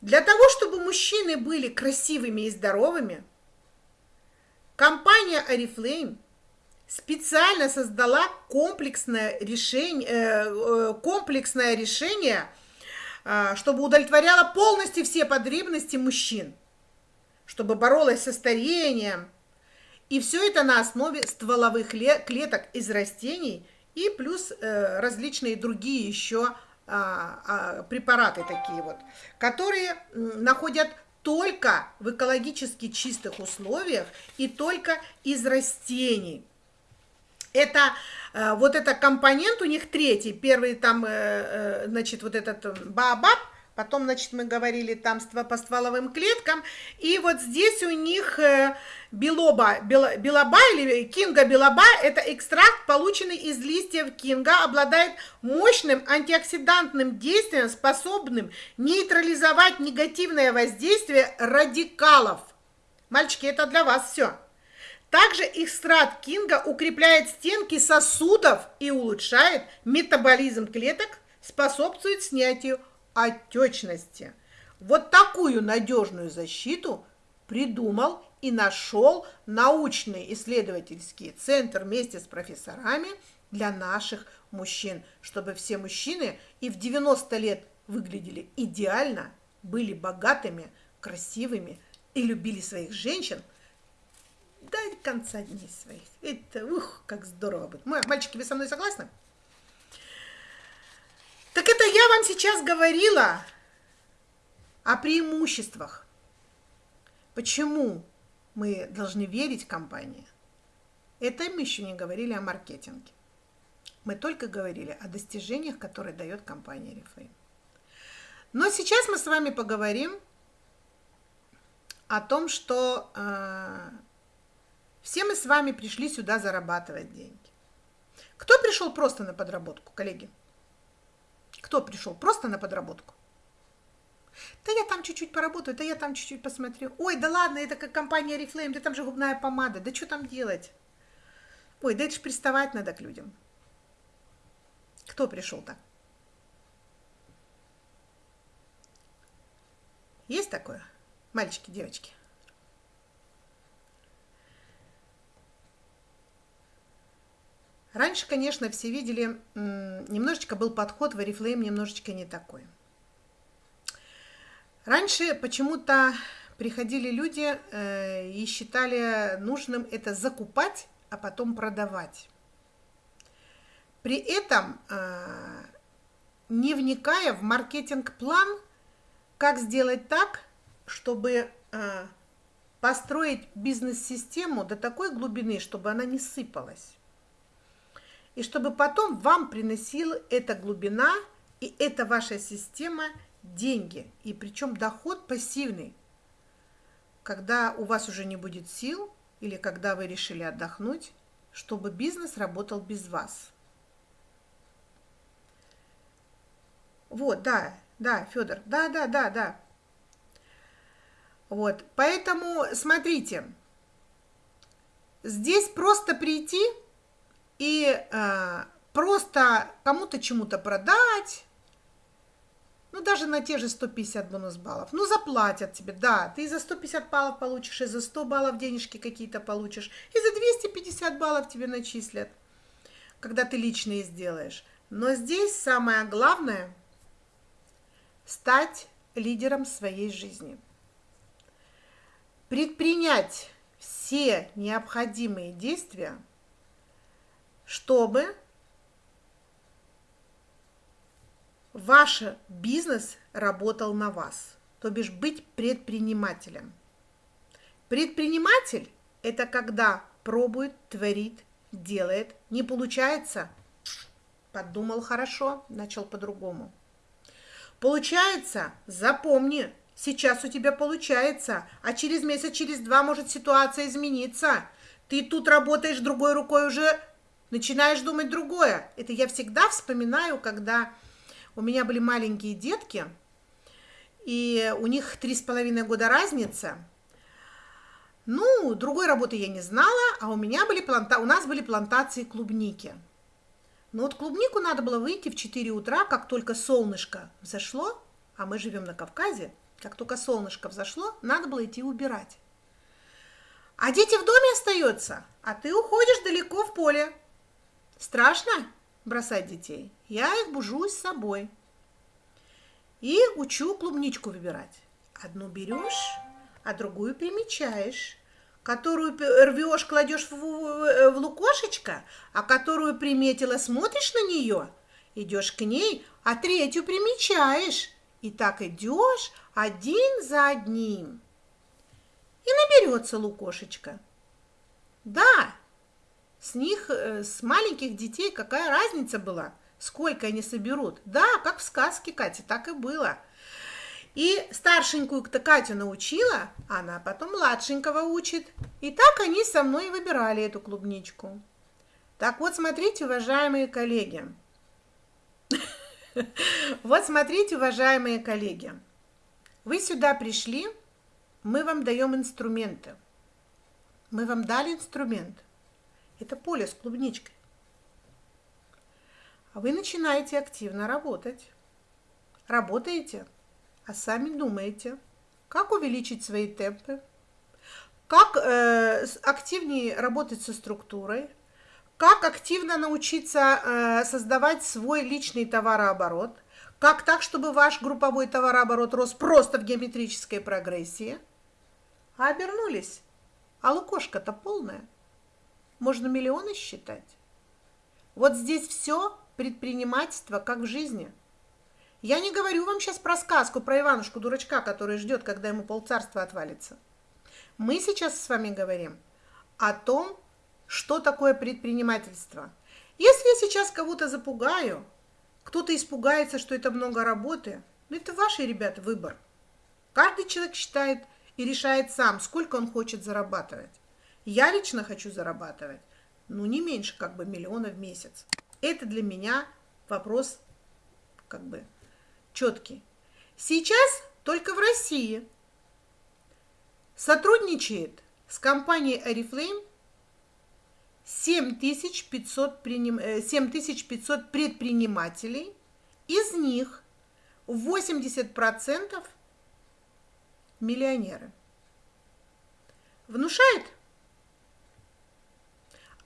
Для того, чтобы мужчины были красивыми и здоровыми, Компания Oriflame специально создала комплексное решение, э, э, комплексное решение, э, чтобы удовлетворяло полностью все потребности мужчин, чтобы боролась со старением. И все это на основе стволовых клеток из растений и плюс различные другие еще а, а, препараты такие вот, которые находят только в экологически чистых условиях и только из растений. Это э, вот это компонент у них третий. Первый там, э, э, значит, вот этот баобаб, Потом, значит, мы говорили там по стволовым клеткам. И вот здесь у них э, белоба, белоба или кинга белоба, это экстракт, полученный из листьев кинга, обладает мощным антиоксидантным действием, способным нейтрализовать негативное воздействие радикалов. Мальчики, это для вас все. Также экстракт кинга укрепляет стенки сосудов и улучшает метаболизм клеток, способствует снятию отечности. Вот такую надежную защиту придумал и нашел научный исследовательский центр вместе с профессорами для наших мужчин, чтобы все мужчины и в 90 лет выглядели идеально, были богатыми, красивыми и любили своих женщин до конца дней своих. Это, ух, как здорово будет. Мальчики, вы со мной согласны? Так это я вам сейчас говорила о преимуществах. Почему мы должны верить компании? Это мы еще не говорили о маркетинге. Мы только говорили о достижениях, которые дает компания Reflame. Но сейчас мы с вами поговорим о том, что э, все мы с вами пришли сюда зарабатывать деньги. Кто пришел просто на подработку, коллеги? Кто пришел? Просто на подработку. Да я там чуть-чуть поработаю, да я там чуть-чуть посмотрю. Ой, да ладно, это как компания Reflame, да там же губная помада, да что там делать? Ой, да это же приставать надо к людям. Кто пришел так? Есть такое? Мальчики, девочки? Раньше, конечно, все видели, немножечко был подход в Oriflame немножечко не такой. Раньше почему-то приходили люди э, и считали нужным это закупать, а потом продавать. При этом, э, не вникая в маркетинг-план, как сделать так, чтобы э, построить бизнес-систему до такой глубины, чтобы она не сыпалась. И чтобы потом вам приносила эта глубина и эта ваша система деньги. И причем доход пассивный. Когда у вас уже не будет сил или когда вы решили отдохнуть, чтобы бизнес работал без вас. Вот, да, да, Федор, да, да, да, да. Вот, поэтому смотрите, здесь просто прийти и э, просто кому-то чему-то продать, ну, даже на те же 150 бонус баллов. Ну, заплатят тебе, да, ты за 150 баллов получишь, и за 100 баллов денежки какие-то получишь, и за 250 баллов тебе начислят, когда ты личные сделаешь. Но здесь самое главное – стать лидером своей жизни – предпринять все необходимые действия, чтобы ваш бизнес работал на вас, то бишь быть предпринимателем. Предприниматель – это когда пробует, творит, делает, не получается, подумал хорошо, начал по-другому. Получается, запомни, Сейчас у тебя получается, а через месяц, через два может ситуация измениться. Ты тут работаешь другой рукой уже, начинаешь думать другое. Это я всегда вспоминаю, когда у меня были маленькие детки, и у них три с половиной года разница. Ну, другой работы я не знала, а у меня были планта... у нас были плантации клубники. Но вот клубнику надо было выйти в 4 утра, как только солнышко взошло, а мы живем на Кавказе, как только солнышко взошло, надо было идти убирать. А дети в доме остаются, а ты уходишь далеко в поле. Страшно бросать детей? Я их бужу с собой. И учу клубничку выбирать. Одну берешь, а другую примечаешь. Которую рвешь, кладешь в, в, в лукошечко, а которую приметила, смотришь на нее, идешь к ней, а третью примечаешь. И так идешь один за одним. И наберется лукошечка. Да, с них, э, с маленьких детей какая разница была, сколько они соберут. Да, как в сказке, Катя, так и было. И старшенькую-то Катю научила, она потом младшенького учит. И так они со мной выбирали эту клубничку. Так вот, смотрите, уважаемые коллеги, [LAUGHS] Вот смотрите, уважаемые коллеги, вы сюда пришли, мы вам даем инструменты. Мы вам дали инструмент. Это поле с клубничкой. А вы начинаете активно работать. Работаете, а сами думаете, как увеличить свои темпы, как э, активнее работать со структурой, как активно научиться э, создавать свой личный товарооборот? Как так, чтобы ваш групповой товарооборот рос просто в геометрической прогрессии? А обернулись. А лукошка-то полная. Можно миллионы считать. Вот здесь все предпринимательство, как в жизни. Я не говорю вам сейчас про сказку, про Иванушку-дурачка, который ждет, когда ему полцарства отвалится. Мы сейчас с вами говорим о том, что такое предпринимательство. Если я сейчас кого-то запугаю, кто-то испугается, что это много работы, ну это ваш, ребята, выбор. Каждый человек считает и решает сам, сколько он хочет зарабатывать. Я лично хочу зарабатывать, ну не меньше как бы миллиона в месяц. Это для меня вопрос как бы четкий. Сейчас только в России сотрудничает с компанией Oriflame 7500, 7500 э, предпринимателей, из них 80% миллионеры. Внушает?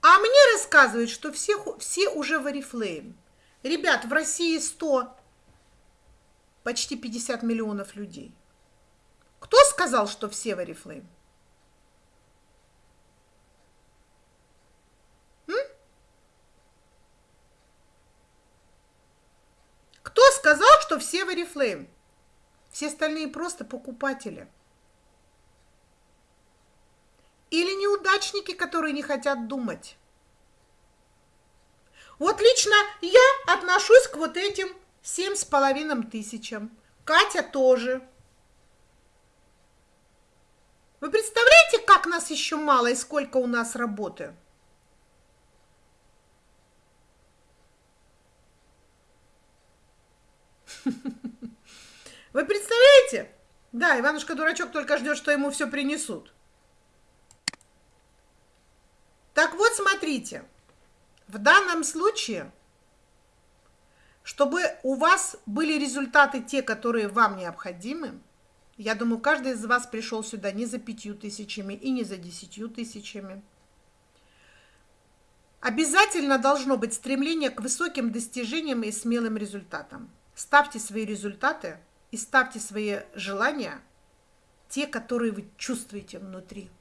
А мне рассказывают, что все, все уже в Oriflame. Ребят, в России 100, почти 50 миллионов людей. Кто сказал, что все в Oriflame? Кто сказал, что все в Oriflame? Все остальные просто покупатели. Или неудачники, которые не хотят думать. Вот лично я отношусь к вот этим семь с половиной тысячам. Катя тоже. Вы представляете, как нас еще мало и сколько у нас работы? [LAUGHS] Вы представляете? Да, Иванушка-дурачок только ждет, что ему все принесут. Так вот, смотрите. В данном случае, чтобы у вас были результаты те, которые вам необходимы, я думаю, каждый из вас пришел сюда не за пятью тысячами и не за десятью тысячами. Обязательно должно быть стремление к высоким достижениям и смелым результатам. Ставьте свои результаты и ставьте свои желания, те, которые вы чувствуете внутри.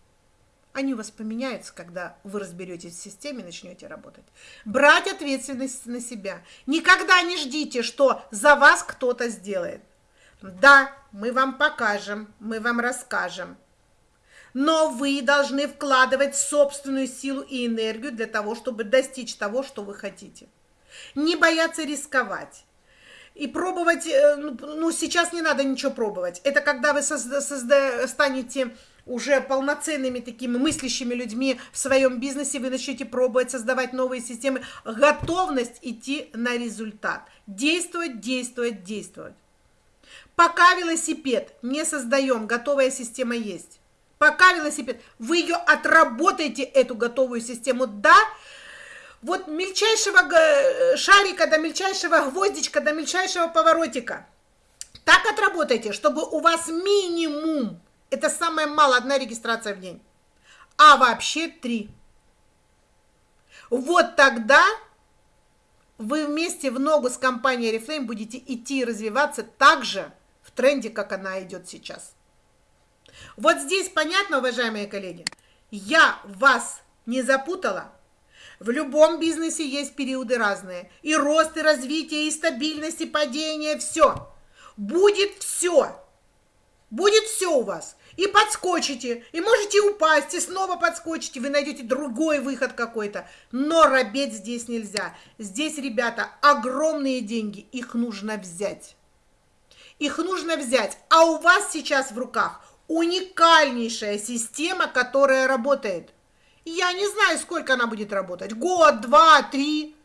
Они у вас поменяются, когда вы разберетесь в системе и начнете работать. Брать ответственность на себя. Никогда не ждите, что за вас кто-то сделает. Да, мы вам покажем, мы вам расскажем. Но вы должны вкладывать собственную силу и энергию для того, чтобы достичь того, что вы хотите. Не бояться рисковать. И пробовать, э, ну, ну сейчас не надо ничего пробовать. Это когда вы созда, созда, станете уже полноценными такими мыслящими людьми в своем бизнесе, вы начнете пробовать создавать новые системы, готовность идти на результат, действовать, действовать, действовать. Пока велосипед не создаем, готовая система есть. Пока велосипед, вы ее отработаете, эту готовую систему, да, вот мельчайшего шарика до мельчайшего гвоздичка до мельчайшего поворотика. Так отработайте, чтобы у вас минимум это самое мало, одна регистрация в день. А вообще три. Вот тогда вы вместе в ногу с компанией Reflame будете идти и развиваться так же в тренде, как она идет сейчас. Вот здесь понятно, уважаемые коллеги? Я вас не запутала? В любом бизнесе есть периоды разные. И рост, и развитие, и стабильность, и падение, все. Будет все. Будет все у вас. И подскочите, и можете упасть, и снова подскочите, вы найдете другой выход какой-то. Но робеть здесь нельзя. Здесь, ребята, огромные деньги, их нужно взять. Их нужно взять. А у вас сейчас в руках уникальнейшая система, которая работает. Я не знаю, сколько она будет работать. Год, два, три.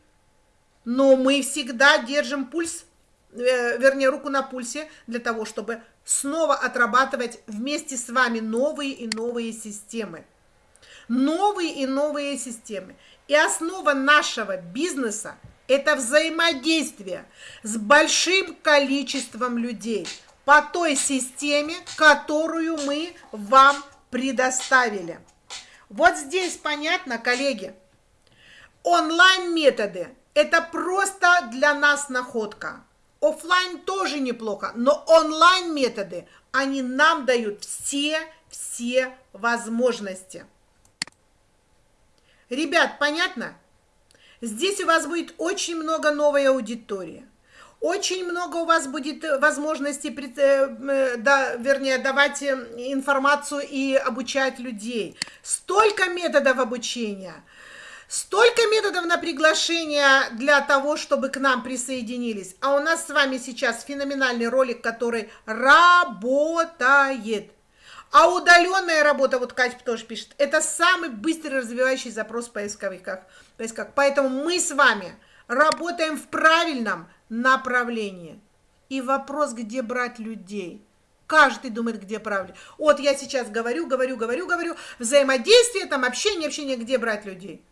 Но мы всегда держим пульс, э, вернее, руку на пульсе для того, чтобы снова отрабатывать вместе с вами новые и новые системы. Новые и новые системы. И основа нашего бизнеса – это взаимодействие с большим количеством людей по той системе, которую мы вам предоставили. Вот здесь понятно, коллеги, онлайн-методы – это просто для нас находка. Оффлайн тоже неплохо, но онлайн методы, они нам дают все-все возможности. Ребят, понятно? Здесь у вас будет очень много новой аудитории. Очень много у вас будет возможности, э, да, вернее, давать э, информацию и обучать людей. Столько методов обучения – Столько методов на приглашение для того, чтобы к нам присоединились. А у нас с вами сейчас феноменальный ролик, который работает. А удаленная работа, вот Катя тоже пишет, это самый быстрый развивающий запрос в поисковиках. поисковиках. Поэтому мы с вами работаем в правильном направлении. И вопрос, где брать людей. Каждый думает, где правильно. Вот я сейчас говорю, говорю, говорю, говорю. Взаимодействие, там общение, общение, где брать людей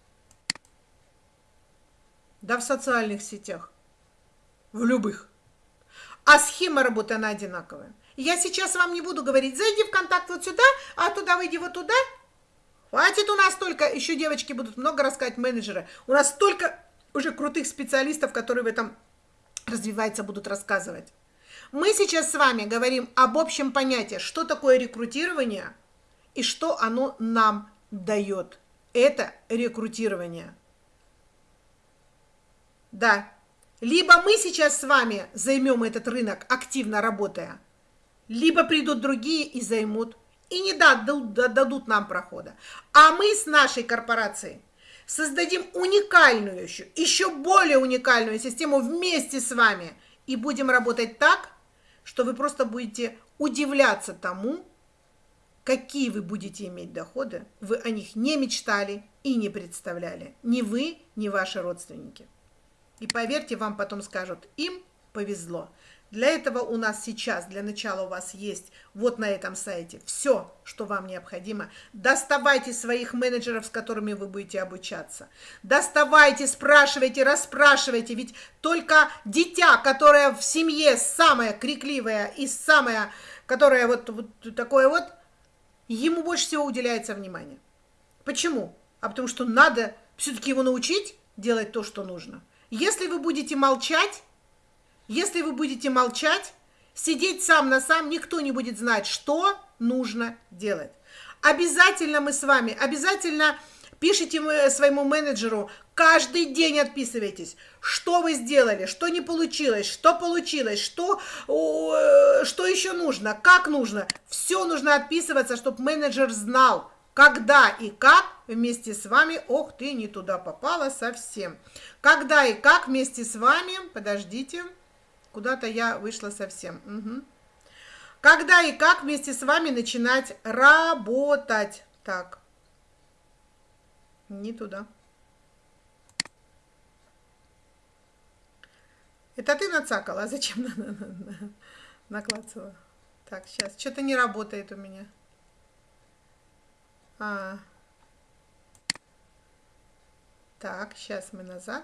да в социальных сетях, в любых. А схема работы, она одинаковая. Я сейчас вам не буду говорить, зайди в контакт вот сюда, а туда выйди вот туда. Хватит у нас только, еще девочки будут много рассказать, менеджеры. У нас столько уже крутых специалистов, которые в этом развиваются, будут рассказывать. Мы сейчас с вами говорим об общем понятии, что такое рекрутирование и что оно нам дает. Это рекрутирование. Да. Либо мы сейчас с вами займем этот рынок, активно работая, либо придут другие и займут, и не дадут, дадут нам прохода. А мы с нашей корпорацией создадим уникальную еще, еще более уникальную систему вместе с вами и будем работать так, что вы просто будете удивляться тому, какие вы будете иметь доходы, вы о них не мечтали и не представляли. Ни вы, ни ваши родственники. И поверьте, вам потом скажут, им повезло. Для этого у нас сейчас, для начала у вас есть вот на этом сайте все, что вам необходимо. Доставайте своих менеджеров, с которыми вы будете обучаться. Доставайте, спрашивайте, расспрашивайте. Ведь только дитя, которое в семье самое крикливое и самое, которое вот, вот такое вот, ему больше всего уделяется внимание. Почему? А потому что надо все-таки его научить делать то, что нужно. Если вы будете молчать, если вы будете молчать, сидеть сам на сам, никто не будет знать, что нужно делать. Обязательно мы с вами, обязательно пишите своему менеджеру, каждый день отписывайтесь, что вы сделали, что не получилось, что получилось, что, э, что еще нужно, как нужно. Все нужно отписываться, чтобы менеджер знал, когда и как вместе с вами, ох ты, не туда попала совсем. Когда и как вместе с вами, подождите, Куда-то я вышла совсем. Угу. Когда и как вместе с вами начинать работать? Так. Не туда. Это ты нацакала? А зачем наклацала? Так, сейчас. Что-то не работает у меня. А. Так, сейчас мы назад.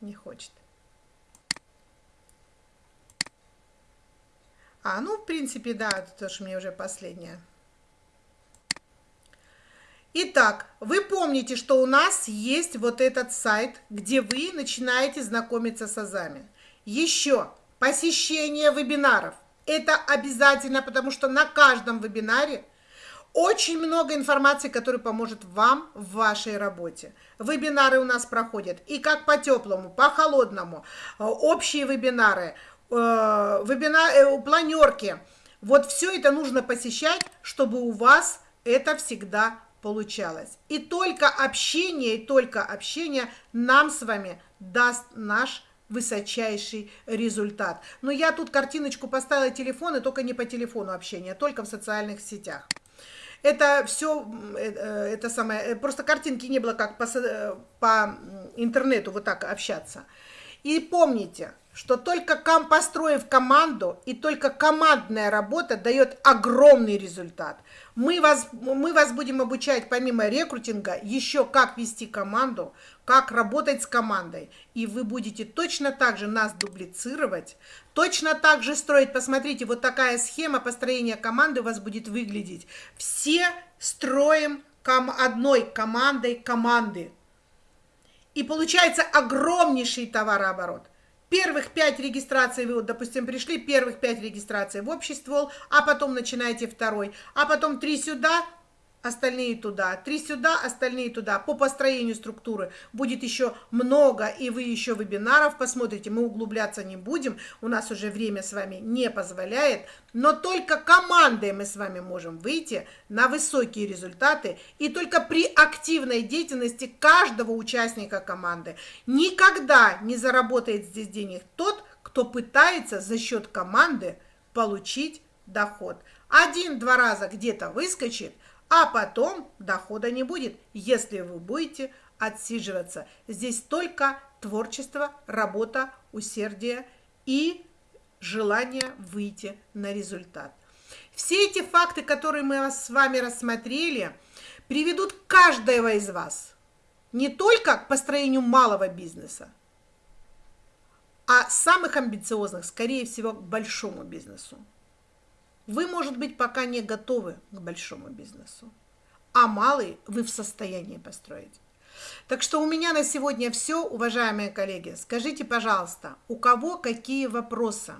не хочет. А, ну, в принципе, да, это тоже мне уже последнее. Итак, вы помните, что у нас есть вот этот сайт, где вы начинаете знакомиться с азами. Еще посещение вебинаров. Это обязательно, потому что на каждом вебинаре очень много информации, которая поможет вам в вашей работе. Вебинары у нас проходят и как по теплому, по холодному, э, общие вебинары, э, вебинары, э, планерки. Вот все это нужно посещать, чтобы у вас это всегда получалось. И только общение, и только общение нам с вами даст наш высочайший результат. Но я тут картиночку поставила телефон, и только не по телефону общение, а только в социальных сетях. Это все, э, э, это самое, э, просто картинки не было, как по, по интернету вот так общаться. И помните, что только ком, построив команду и только командная работа дает огромный результат. Мы вас, мы вас будем обучать помимо рекрутинга еще как вести команду, как работать с командой. И вы будете точно так же нас дублицировать, точно так же строить. Посмотрите, вот такая схема построения команды у вас будет выглядеть. Все строим ком одной командой команды. И получается огромнейший товарооборот. Первых пять регистраций вы, вот, допустим, пришли, первых пять регистраций в общий ствол, а потом начинаете второй, а потом три сюда, остальные туда, три сюда, остальные туда. По построению структуры будет еще много, и вы еще вебинаров посмотрите. Мы углубляться не будем, у нас уже время с вами не позволяет, но только командой мы с вами можем выйти на высокие результаты, и только при активной деятельности каждого участника команды. Никогда не заработает здесь денег тот, кто пытается за счет команды получить доход. Один-два раза где-то выскочит – а потом дохода не будет, если вы будете отсиживаться. Здесь только творчество, работа, усердие и желание выйти на результат. Все эти факты, которые мы с вами рассмотрели, приведут каждого из вас не только к построению малого бизнеса, а самых амбициозных, скорее всего, к большому бизнесу. Вы, может быть, пока не готовы к большому бизнесу, а малый вы в состоянии построить. Так что у меня на сегодня все, уважаемые коллеги. Скажите, пожалуйста, у кого какие вопросы?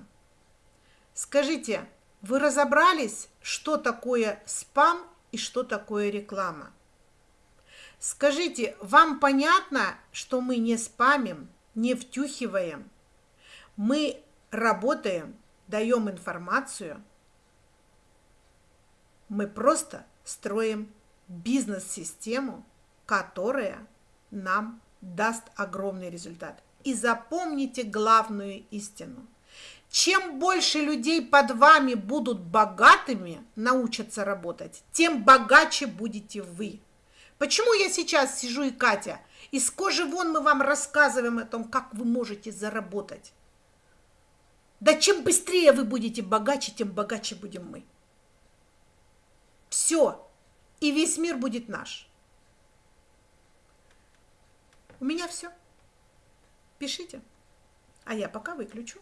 Скажите, вы разобрались, что такое спам и что такое реклама? Скажите, вам понятно, что мы не спамим, не втюхиваем? Мы работаем, даем информацию. Мы просто строим бизнес-систему, которая нам даст огромный результат. И запомните главную истину. Чем больше людей под вами будут богатыми, научатся работать, тем богаче будете вы. Почему я сейчас сижу и Катя, из кожи вон мы вам рассказываем о том, как вы можете заработать. Да чем быстрее вы будете богаче, тем богаче будем мы. Все. И весь мир будет наш. У меня все. Пишите. А я пока выключу.